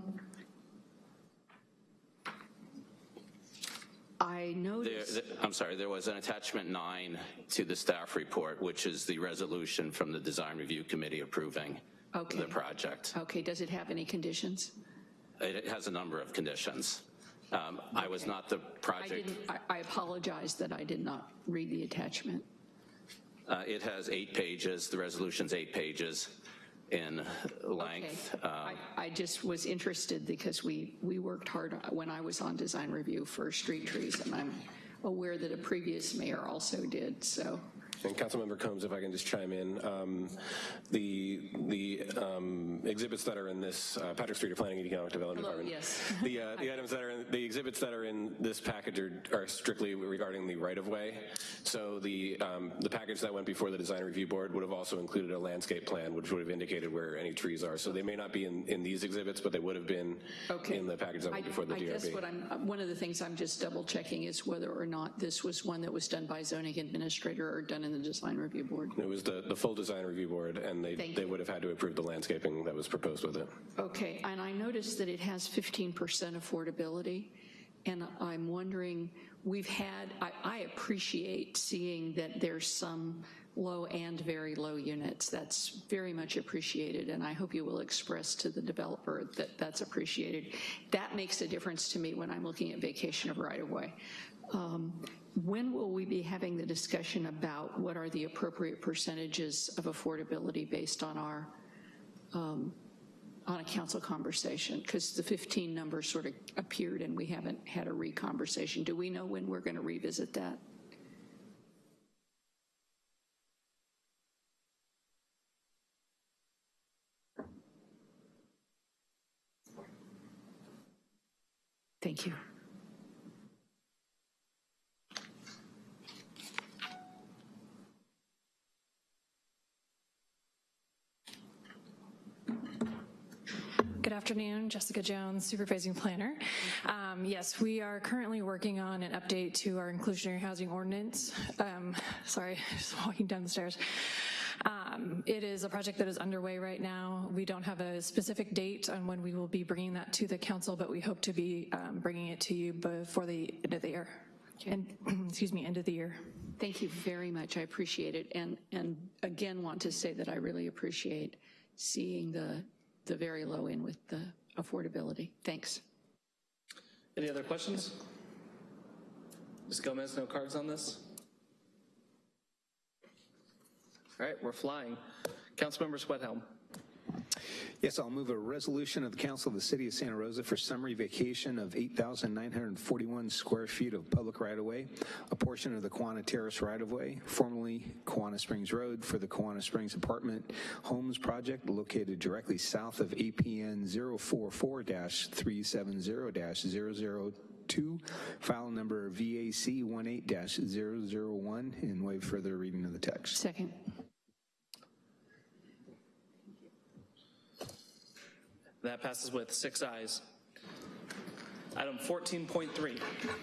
I noticed. There, I'm sorry, there was an attachment nine to the staff report, which is the resolution from the design review committee approving okay. the project. Okay, does it have any conditions? It has a number of conditions. Um, okay. I was not the project. I, I, I, apologize that I did not read the attachment. Uh, it has eight pages. The resolution's eight pages in length. Okay. Um, I, I, just was interested because we, we worked hard when I was on design review for street trees, and I'm aware that a previous mayor also did, so. And Councilmember Combs, if I can just chime in, um, the the um, exhibits that are in this uh, Patrick Street Planning and Economic Development Hello, Department. Yes. The uh, the items that are in, the exhibits that are in this package are, are strictly regarding the right of way. So the um, the package that went before the design review board would have also included a landscape plan, which would have indicated where any trees are. So they may not be in, in these exhibits, but they would have been okay. in the package that went I, before the I DRB. guess what I'm one of the things I'm just double checking is whether or not this was one that was done by zoning administrator or done in the design review board. It was the, the full design review board, and they, they would have had to approve the landscaping that was proposed with it. Okay, and I noticed that it has 15% affordability, and I'm wondering, we've had, I, I appreciate seeing that there's some low and very low units. That's very much appreciated, and I hope you will express to the developer that that's appreciated. That makes a difference to me when I'm looking at vacation of right-of-way. Um, when will we be having the discussion about what are the appropriate percentages of affordability based on our, um, on a council conversation? Because the 15 number sort of appeared and we haven't had a re-conversation. Do we know when we're gonna revisit that? Thank you. Good afternoon, Jessica Jones, Supervising Planner. Um, yes, we are currently working on an update to our inclusionary housing ordinance. Um, sorry, *laughs* just walking down the stairs. Um, it is a project that is underway right now. We don't have a specific date on when we will be bringing that to the council, but we hope to be um, bringing it to you before the end of the year. And, *clears throat* excuse me, end of the year. Thank you very much. I appreciate it. And, and again, want to say that I really appreciate seeing the, the very low end with the affordability. Thanks. Any other questions? Ms. Gomez, no cards on this? All right, we're flying. Councilmember Schwedhelm. Yes, I'll move a resolution of the Council of the City of Santa Rosa for summary vacation of 8,941 square feet of public right-of-way, a portion of the Kawana Terrace right-of-way, formerly Kawana Springs Road, for the Kawana Springs Apartment Homes Project located directly south of APN 044-370-002, file number VAC 18-001, and waive further reading of the text. Second. That passes with six ayes. Item 14.3.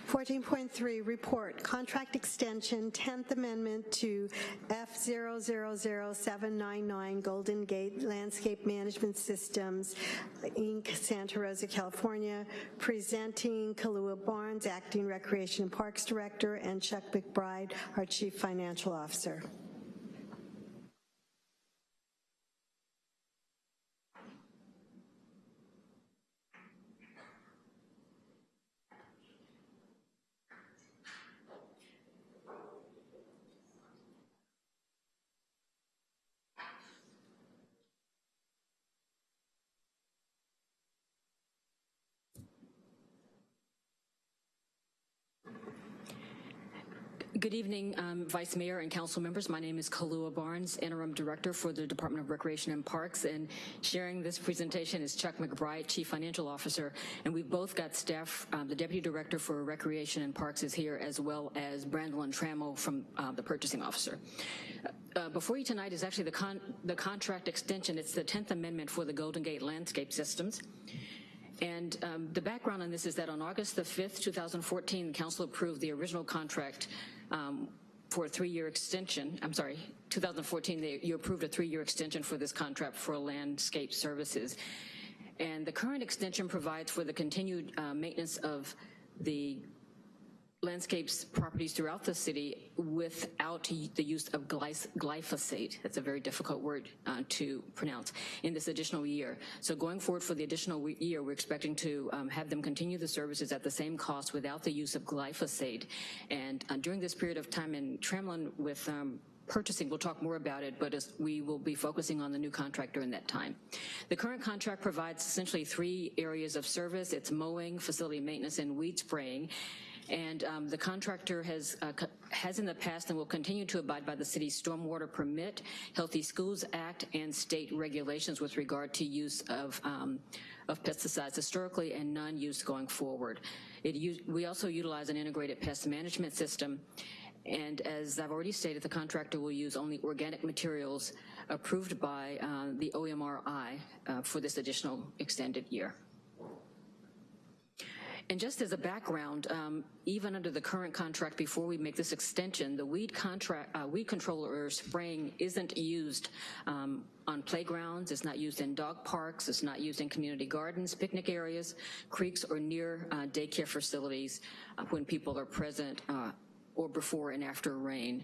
14.3, report, contract extension, 10th Amendment to F000799 Golden Gate Landscape Management Systems, Inc., Santa Rosa, California, presenting Kalua Barnes, Acting Recreation and Parks Director, and Chuck McBride, our Chief Financial Officer. Good evening, um, Vice Mayor and council members. My name is Kalua Barnes, Interim Director for the Department of Recreation and Parks, and sharing this presentation is Chuck McBride, Chief Financial Officer, and we've both got staff, um, the Deputy Director for Recreation and Parks is here, as well as Brandon Trammell from uh, the Purchasing Officer. Uh, before you tonight is actually the, con the contract extension. It's the 10th Amendment for the Golden Gate Landscape Systems. And um, the background on this is that on August the 5th, 2014, the council approved the original contract um, for a three-year extension. I'm sorry, 2014, they, you approved a three-year extension for this contract for landscape services. And the current extension provides for the continued uh, maintenance of the landscapes properties throughout the city without the use of glyphosate. That's a very difficult word uh, to pronounce in this additional year. So going forward for the additional year, we're expecting to um, have them continue the services at the same cost without the use of glyphosate. And uh, during this period of time in Tremlin with um, purchasing, we'll talk more about it, but we will be focusing on the new contract during that time. The current contract provides essentially three areas of service. It's mowing, facility maintenance, and weed spraying. And um, the contractor has, uh, has in the past and will continue to abide by the city's stormwater permit, Healthy Schools Act, and state regulations with regard to use of, um, of pesticides historically and none used going forward. It, we also utilize an integrated pest management system and as I've already stated, the contractor will use only organic materials approved by uh, the OMRI uh, for this additional extended year. And just as a background, um, even under the current contract, before we make this extension, the weed contract, uh, weed controller or spraying isn't used um, on playgrounds, it's not used in dog parks, it's not used in community gardens, picnic areas, creeks, or near uh, daycare facilities uh, when people are present uh, or before and after rain.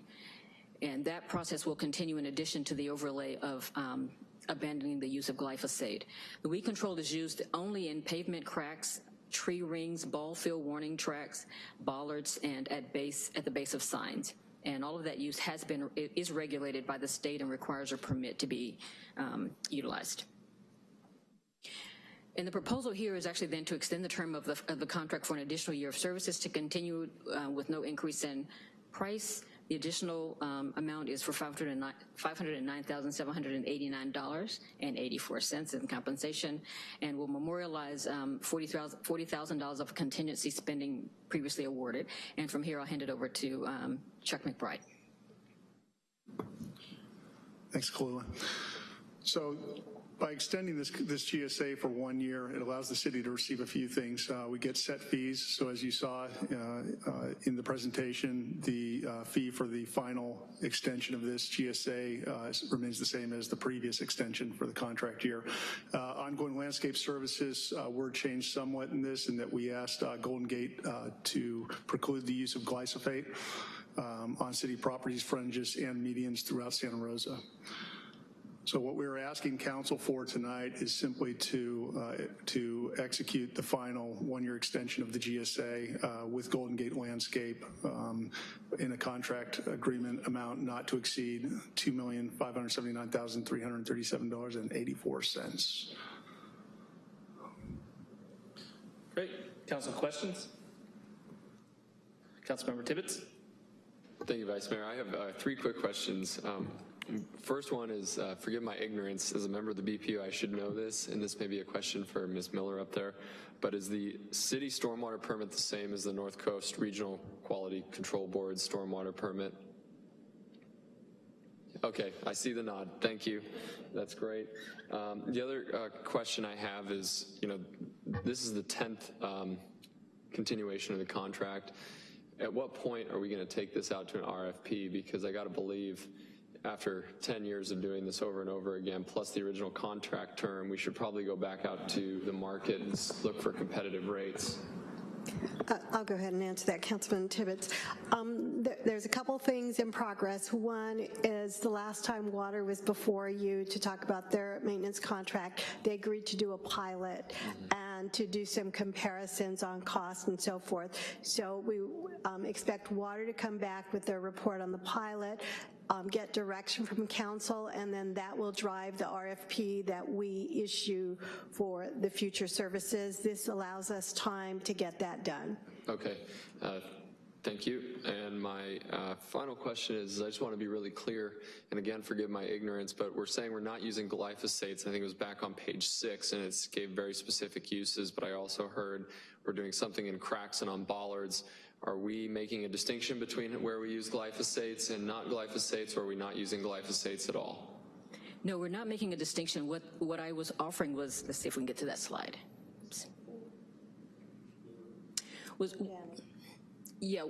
And that process will continue in addition to the overlay of um, abandoning the use of glyphosate. The weed control is used only in pavement cracks, tree rings, ball field warning tracks, bollards, and at base at the base of signs. And all of that use has been, is regulated by the state and requires a permit to be um, utilized. And the proposal here is actually then to extend the term of the, of the contract for an additional year of services to continue uh, with no increase in price, The additional um, amount is for $509,789.84 in compensation and will memorialize um, $40,000 $40,000 of contingency spending previously awarded. And from here, I'll hand it over to um, Chuck McBride. Thanks, Kalula. So by extending this, this GSA for one year, it allows the city to receive a few things. Uh, we get set fees. So as you saw uh, uh, in the presentation, the uh, fee for the final extension of this GSA uh, remains the same as the previous extension for the contract year. Ongoing landscape services were changed somewhat in this in that we asked Golden Gate to preclude the use of glyphosate um, on city properties, fringes, and medians throughout Santa Rosa. So what we're asking council for tonight is simply to uh, to execute the final one-year extension of the GSA uh, with Golden Gate Landscape um, in a contract agreement amount not to exceed $2,579,337.84. Great. Council questions? Councilmember Tibbetts? Thank you, Vice Mayor. I have uh, three quick questions. Um, First one is, uh, forgive my ignorance, as a member of the BPU, I should know this, and this may be a question for Ms. Miller up there, but is the city stormwater permit the same as the North Coast Regional Quality Control Board stormwater permit? Okay, I see the nod, thank you, that's great. Um, the other uh, question I have is, you know, this is the 10th um, continuation of the contract. At what point are we gonna take this out to an RFP? Because I gotta believe, after 10 years of doing this over and over again, plus the original contract term, we should probably go back out to the market and look for competitive rates. Uh, I'll go ahead and answer that, Councilman Tibbetts. Um, th there's a couple things in progress. One is the last time Water was before you to talk about their maintenance contract, they agreed to do a pilot and to do some comparisons on cost and so forth. So we um, expect Water to come back with their report on the pilot um, get direction from council, and then that will drive the RFP that we issue for the future services. This allows us time to get that done. Okay. Uh, Thank you. And my uh, final question is, I just want to be really clear, and again, forgive my ignorance, but we're saying we're not using glyphosates. I think it was back on page six, and it gave very specific uses, but I also heard we're doing something in cracks and on bollards. Are we making a distinction between where we use glyphosates and not glyphosates, or are we not using glyphosates at all? No, we're not making a distinction. What, what I was offering was, let's see if we can get to that slide. Oops. Was, yeah,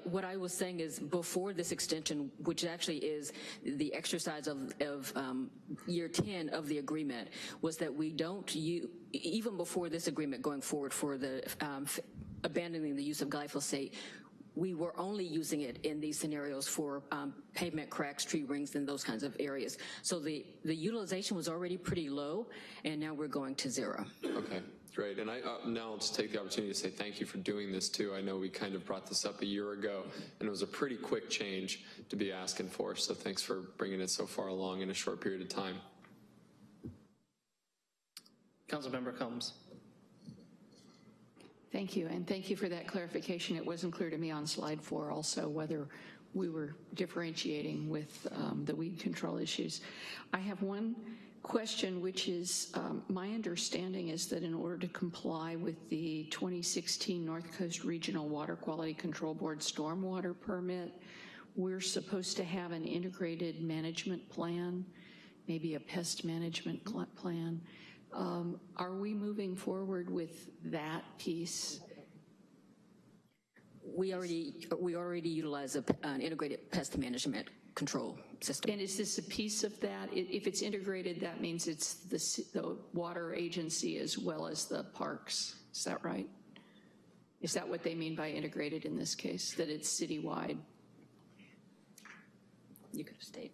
what I was saying is before this extension, which actually is the exercise of, of um, year 10 of the agreement, was that we don't, use, even before this agreement going forward for the um, abandoning the use of glyphosate, we were only using it in these scenarios for um, pavement cracks, tree rings, and those kinds of areas. So the, the utilization was already pretty low, and now we're going to zero. Okay, great. And I uh, now I'll just take the opportunity to say thank you for doing this too. I know we kind of brought this up a year ago, and it was a pretty quick change to be asking for, so thanks for bringing it so far along in a short period of time. Councilmember Combs. Thank you, and thank you for that clarification. It wasn't clear to me on slide four also whether we were differentiating with um, the weed control issues. I have one question, which is um, my understanding is that in order to comply with the 2016 North Coast Regional Water Quality Control Board stormwater permit, we're supposed to have an integrated management plan, maybe a pest management plan. Um, are we moving forward with that piece? We already we already utilize a, an integrated pest management control system. And is this a piece of that? If it's integrated, that means it's the, the water agency as well as the parks. Is that right? Is that what they mean by integrated in this case, that it's citywide? You could have stayed.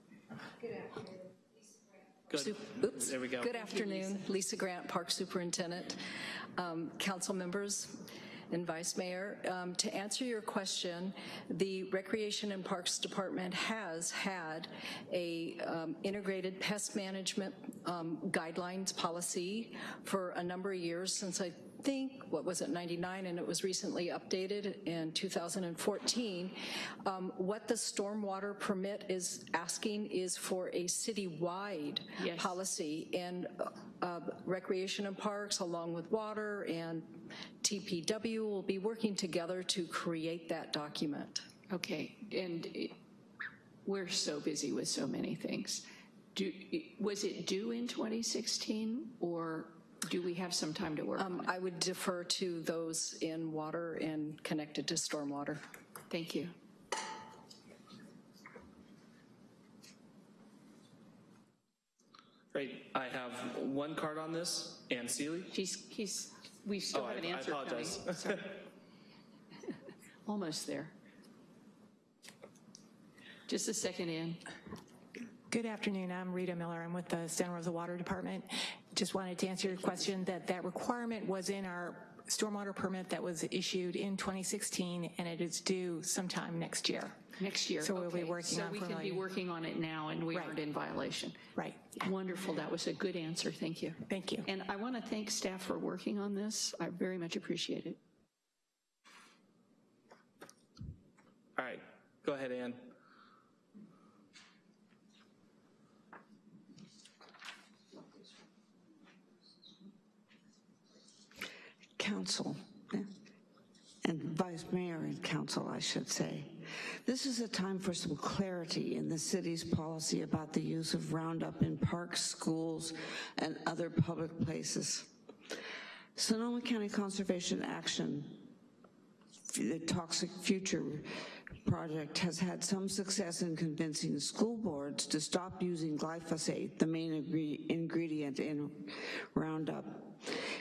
Good afternoon. Good. Oops. There we go. Good afternoon. Lisa Grant, Park Superintendent, um, council members, and Vice Mayor. Um, to answer your question, the Recreation and Parks Department has had a um, integrated pest management um, guidelines policy for a number of years since I think, what was it, 99, and it was recently updated in 2014. Um, What the stormwater permit is asking is for a citywide policy, and uh, Recreation and Parks, along with Water and TPW, will be working together to create that document. Okay, and it- we're so busy with so many things. Do, was it due in 2016, or do we have some time to work on it? Um, I would defer to those in water and connected to stormwater. Thank you. Great. I have one card on this. Ann Seeley. She's, he's, we still Oh, have an I- I answer coming. apologize. *laughs* Almost there. Just a second in. Good afternoon, I'm Rita Miller, I'm with the Santa Rosa Water Department. Just wanted to answer your question that that requirement was in our stormwater permit that was issued in 2016 and it is due sometime next year. Next year. So we'll be okay. working on So we can be working on it now and we Right. aren't in violation. Right. Wonderful, that was a good answer, thank you. Thank you. And I want to thank staff for working on this, I very much appreciate it. All right. Go ahead, Ann. Council, and Vice Mayor and Council, I should say. This is a time for some clarity in the city's policy about the use of Roundup in parks, schools, and other public places. Sonoma County Conservation Action, the Toxic Future project has had some success in convincing school boards to stop using glyphosate, the main ingredient in Roundup.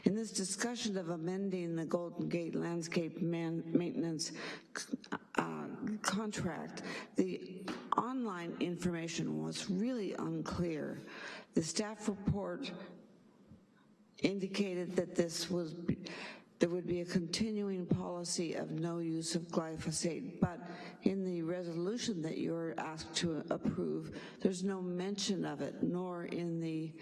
In this discussion of amending the Golden Gate Landscape Man- Maintenance uh, contract, the online information was really unclear. The staff report indicated that this was, there would be a continuing policy of no use of glyphosate, but in the resolution that you're asked to approve, there's no mention of it, nor in the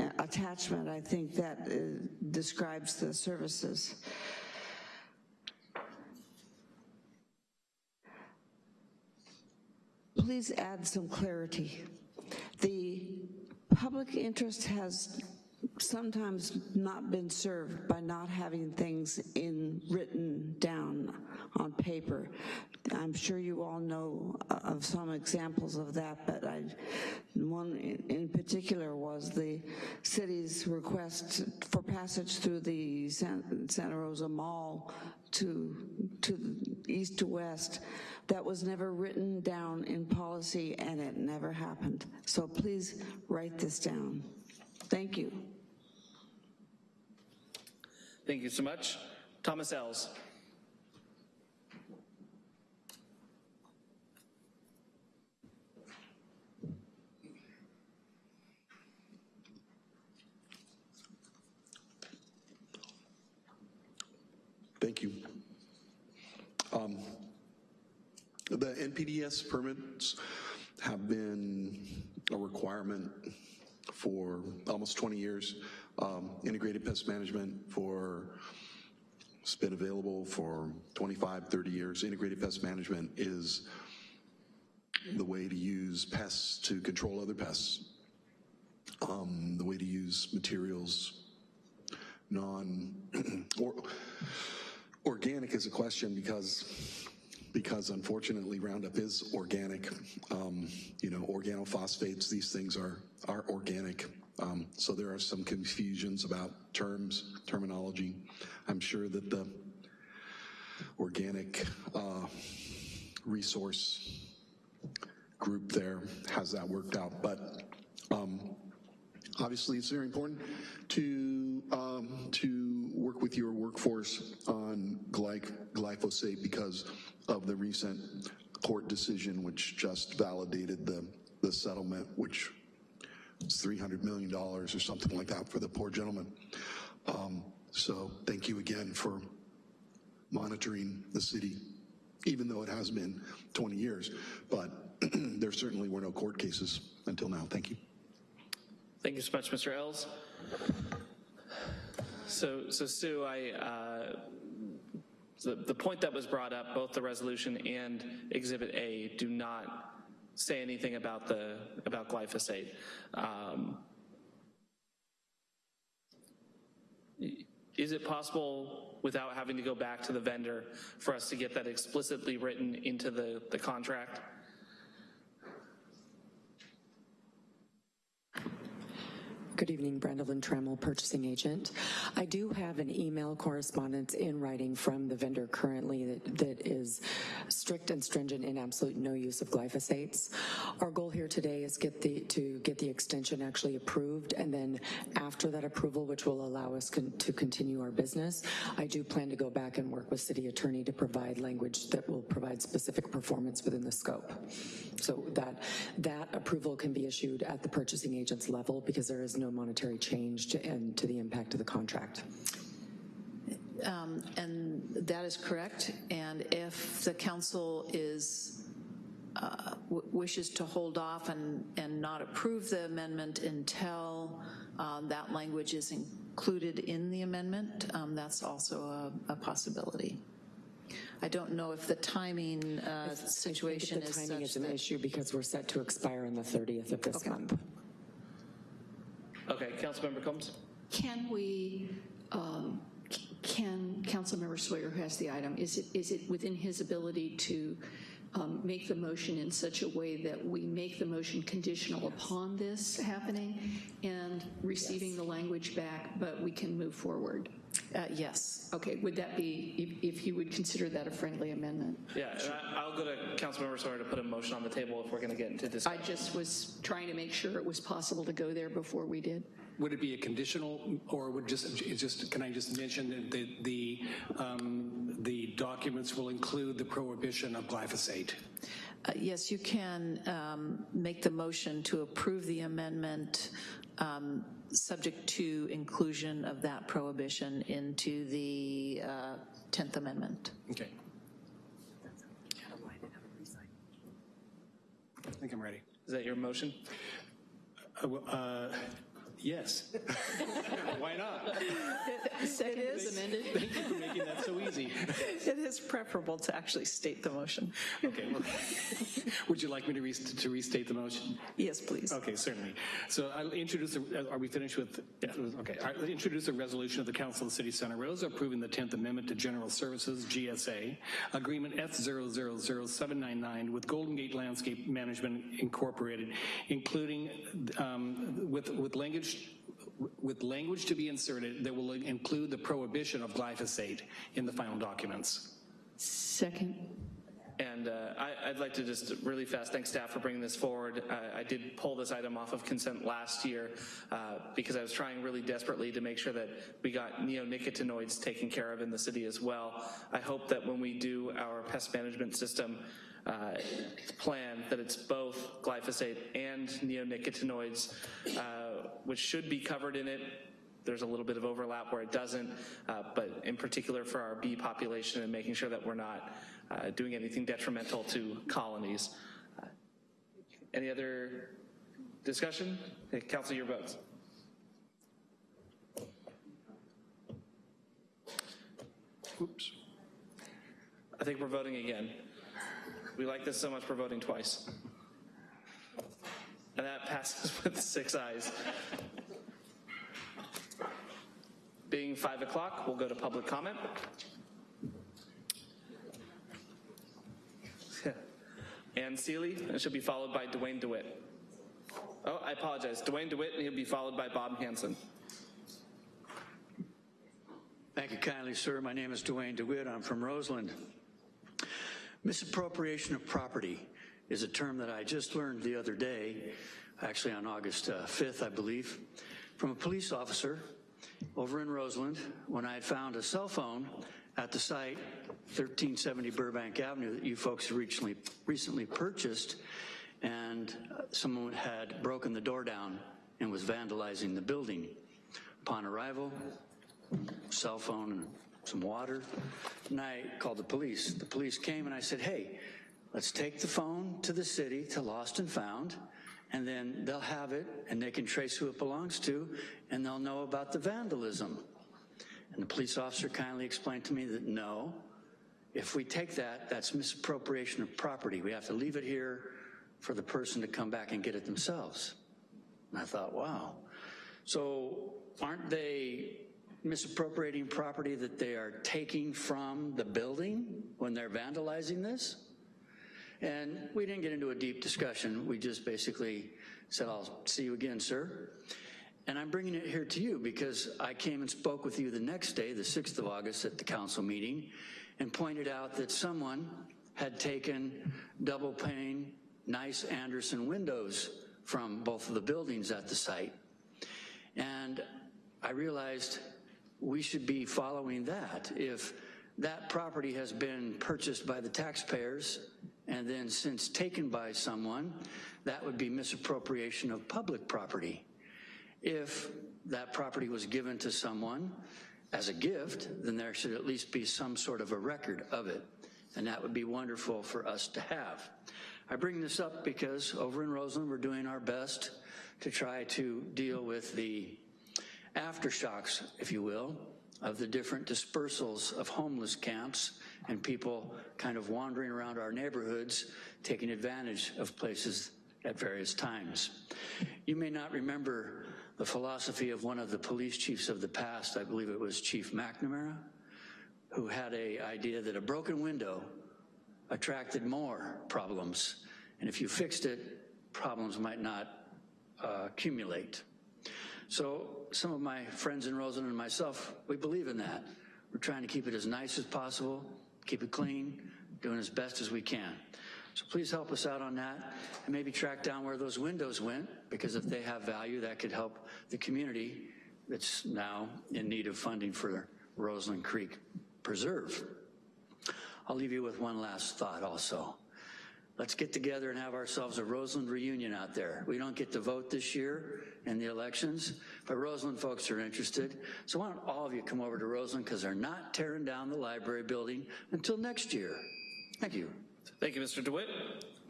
uh, attachment, I think, that uh, describes the services. Please add some clarity. The public interest has sometimes not been served by not having things in written down on paper. I'm sure you all know uh, of some examples of that, but I, one in in particular was the city's request for passage through the Santa Rosa Mall to, to east to west. That was never written down in policy and it never happened. So please write this down. Thank you. Thank you so much. Thomas Ells. Thank you. Um, The NPDS permits have been a requirement for almost 20 years. Um, Integrated pest management for, it's been available for 25, 30 years. Integrated pest management is the way to use pests to control other pests. Um, The way to use materials non, *clears throat* or, organic is a question because because unfortunately Roundup is organic. Um, you know, organophosphates, these things are, are organic. Um, so there are some confusions about terms, terminology. I'm sure that the organic uh, resource group there has that worked out. But um, obviously it's very important to um, to work with your workforce on glyc- glyphosate because of the recent court decision which just validated the the settlement which was 300 million dollars or something like that for the poor gentleman. Um, so thank you again for monitoring the city even though it has been 20 years but *clears throat* there certainly were no court cases until now. Thank you Thank you so much, Mr. Ells. So, so Sue, I, uh, the, the point that was brought up, both the resolution and Exhibit A do not say anything about the, about glyphosate. Um, Is it possible, without having to go back to the vendor, for us to get that explicitly written into the, the contract? Good evening, Brenda Lynn Trammell, purchasing agent. I do have an email correspondence in writing from the vendor currently that, that is strict and stringent in absolute no use of glyphosates. Our goal here today is get the, to get the extension actually approved, and then after that approval, which will allow us con to continue our business, I do plan to go back and work with city attorney to provide language that will provide specific performance within the scope. So that, that approval can be issued at the purchasing agent's level because there is no monetary change to, and to the impact of the contract. Um, And that is correct, and if the council is, uh, w- wishes to hold off and, and not approve the amendment until um, that language is included in the amendment, um, that's also a, a possibility. I don't know if the timing uh, situation I think is the timing such is an issue because we're set to expire on the 30th of this month. Okay, Councilmember Combs? Can we, um, can Councilmember Sawyer, who has the item, is it, is it within his ability to um, make the motion in such a way that we make the motion conditional upon this happening and receiving the language back, but we can move forward? Uh, Yes. Okay, would that be, if, if you would consider that a friendly amendment? Yeah, and I- I'll go to Councilmember Sawyer to put a motion on the table if we're going to get into this. I just was trying to make sure it was possible to go there before we did. Would it be a conditional, or would just, just, can I just mention that the, the, um, the documents will include the prohibition of glyphosate? Uh, Yes, you can um, make the motion to approve the amendment um, subject to inclusion of that prohibition into the uh, 10th Amendment. Okay. I think I'm ready. Is that your motion? Uh, well, uh, Yes. *laughs* Why not? *laughs* It is amended. Thank you for making that so easy. *laughs* It is preferable to actually state the motion. Okay, well, *laughs* would you like me to rest- to restate the motion? Yes, please. Okay, certainly. So I'll introduce, the- are we finished with, okay, All right, let's introduce a resolution of the Council of the City of Santa Rosa approving the 10th Amendment to General Services, GSA, Agreement F000799 with Golden Gate Landscape Management Incorporated, including um, with, with language with language to be inserted that will include the prohibition of glyphosate in the final documents. Second. And uh, I, I'd like to just really fast thank staff for bringing this forward. Uh, I did pull this item off of consent last year uh, because I was trying really desperately to make sure that we got neonicotinoids taken care of in the city as well. I hope that when we do our pest management system uh, plan, that it's both glyphosate and neonicotinoids, uh, which should be covered in it there's a little bit of overlap where it doesn't, uh, but in particular for our bee population and making sure that we're not uh, doing anything detrimental to colonies. Uh, any other discussion? Okay, Council, your votes. Oops. I think we're voting again. We like this so much, we're voting twice. And that passes *laughs* with six ayes. Being five o'clock, we'll go to public comment. *laughs* Ann Seeley, and she'll be followed by Dwayne DeWitt. Oh, I apologize. Dwayne DeWitt, and he'll be followed by Bob Hanson. Thank you kindly, sir. My name is Dwayne DeWitt. I'm from Roseland. Misappropriation of property is a term that I just learned the other day, actually on August uh, 5th, I believe, from a police officer over in Roseland when I had found a cell phone at the site, 1370 Burbank Avenue, that you folks recently, recently purchased, and uh, someone had broken the door down and was vandalizing the building. Upon arrival, cell phone some water, and I called the police. The police came and I said, hey, let's take the phone to the city, to Lost and Found, and then they'll have it and they can trace who it belongs to and they'll know about the vandalism. And the police officer kindly explained to me that no, if we take that, that's misappropriation of property. We have to leave it here for the person to come back and get it themselves. And I thought, wow. So aren't they misappropriating property that they are taking from the building when they're vandalizing this? And we didn't get into a deep discussion. We just basically said, I'll see you again, sir. And I'm bringing it here to you because I came and spoke with you the next day, the 6th of August, at the council meeting, and pointed out that someone had taken double pane, nice Andersen windows from both of the buildings at the site. And I realized we should be following that. If that property has been purchased by the taxpayers and then since taken by someone, that would be misappropriation of public property. If that property was given to someone as a gift, then there should at least be some sort of a record of it. And that would be wonderful for us to have. I bring this up because over in Roseland, we're doing our best to try to deal with the aftershocks, if you will, of the different dispersals of homeless camps and people kind of wandering around our neighborhoods, taking advantage of places at various times. You may not remember the philosophy of one of the police chiefs of the past, I believe it was Chief McNamara, who had a idea that a broken window attracted more problems. And if you fixed it, problems might not uh, accumulate. So some of my friends in Roseland and myself, we believe in that. We're trying to keep it as nice as possible, keep it clean, doing as best as we can. So please help us out on that and maybe track down where those windows went because if they have value, that could help the community that's now in need of funding for Roseland Creek Preserve. I'll leave you with one last thought also. Let's get together and have ourselves a Roseland reunion out there. We don't get to vote this year in the elections, but Roseland folks are interested. So why don't all of you come over to Roseland because they're not tearing down the library building until next year. Thank you. Thank you, Mr. DeWitt.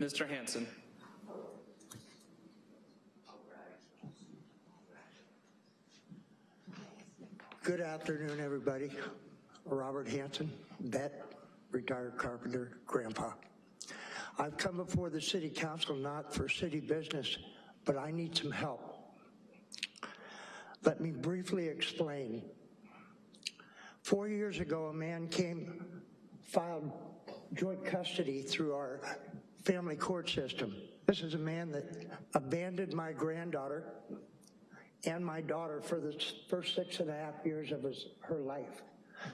Mr. Hanson. Good afternoon, everybody. Robert Hanson, vet, retired carpenter, grandpa. I've come before the city council not for city business, but I need some help. Let me briefly explain. Four years ago, a man came, filed joint custody through our family court system. This is a man that abandoned my granddaughter and my daughter for the first six and a half years of his, her life.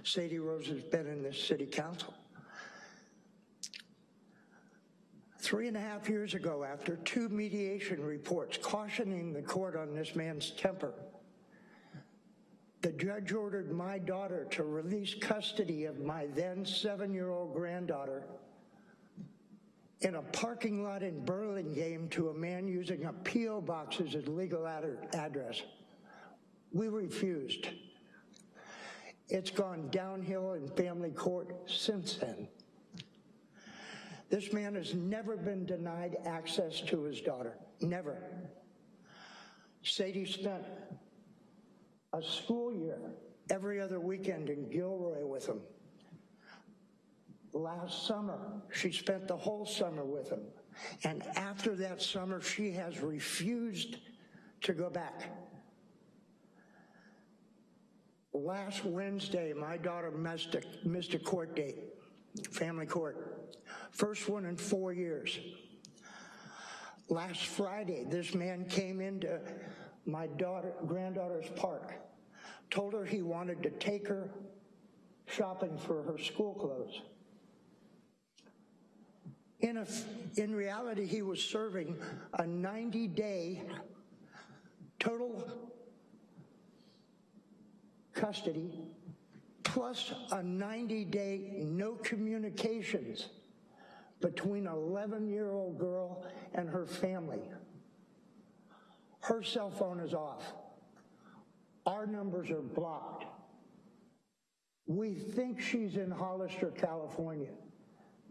Sadie Rose has been in this city council. Three and a half years ago, after two mediation reports cautioning the court on this man's temper, the judge ordered my daughter to release custody of my then seven-year-old granddaughter in a parking lot in Burlingame to a man using a P.O. box as his legal ad address. We refused. It's gone downhill in family court since then. This man has never been denied access to his daughter, never. Sadie spent a school year every other weekend in Gilroy with him. Last summer, she spent the whole summer with him. And after that summer, she has refused to go back. Last Wednesday, my daughter missed a, missed a court date, family court. First one in four years. Last Friday, this man came into my daughter, granddaughter's park, told her he wanted to take her shopping for her school clothes. In, a, in reality, he was serving a 90-day total custody plus a 90-day no communications between an 11-year-old girl and her family. Her cell phone is off. Our numbers are blocked. We think she's in Hollister, California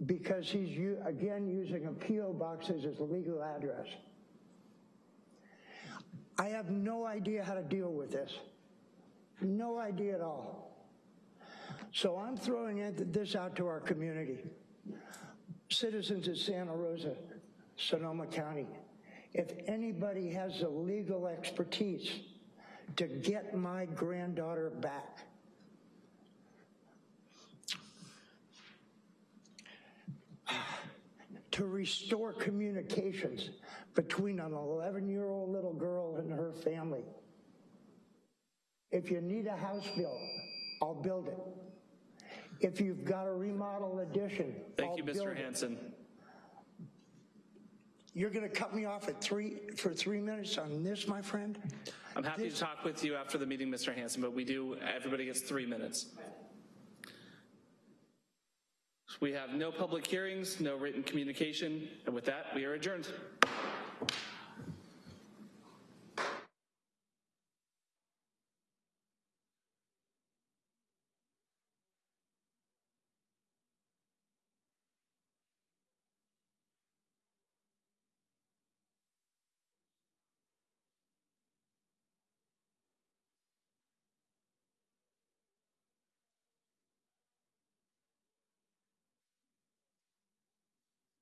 because he's, again, using a P.O. box as his legal address. I have no idea how to deal with this. No idea at all. So I'm throwing this out to our community. Citizens of Santa Rosa, Sonoma County, if anybody has the legal expertise to get my granddaughter back, to restore communications between an 11-year-old little girl and her family. If you need a house built, I'll build it. If you've got a remodel addition, Thank you, Mr. Hanson. You're going to cut me off at three for three minutes on this, my friend? I'm happy to talk with you after the meeting, Mr. Hanson, but we do, everybody gets three minutes. We have no public hearings, no written communication, and with that, we are adjourned.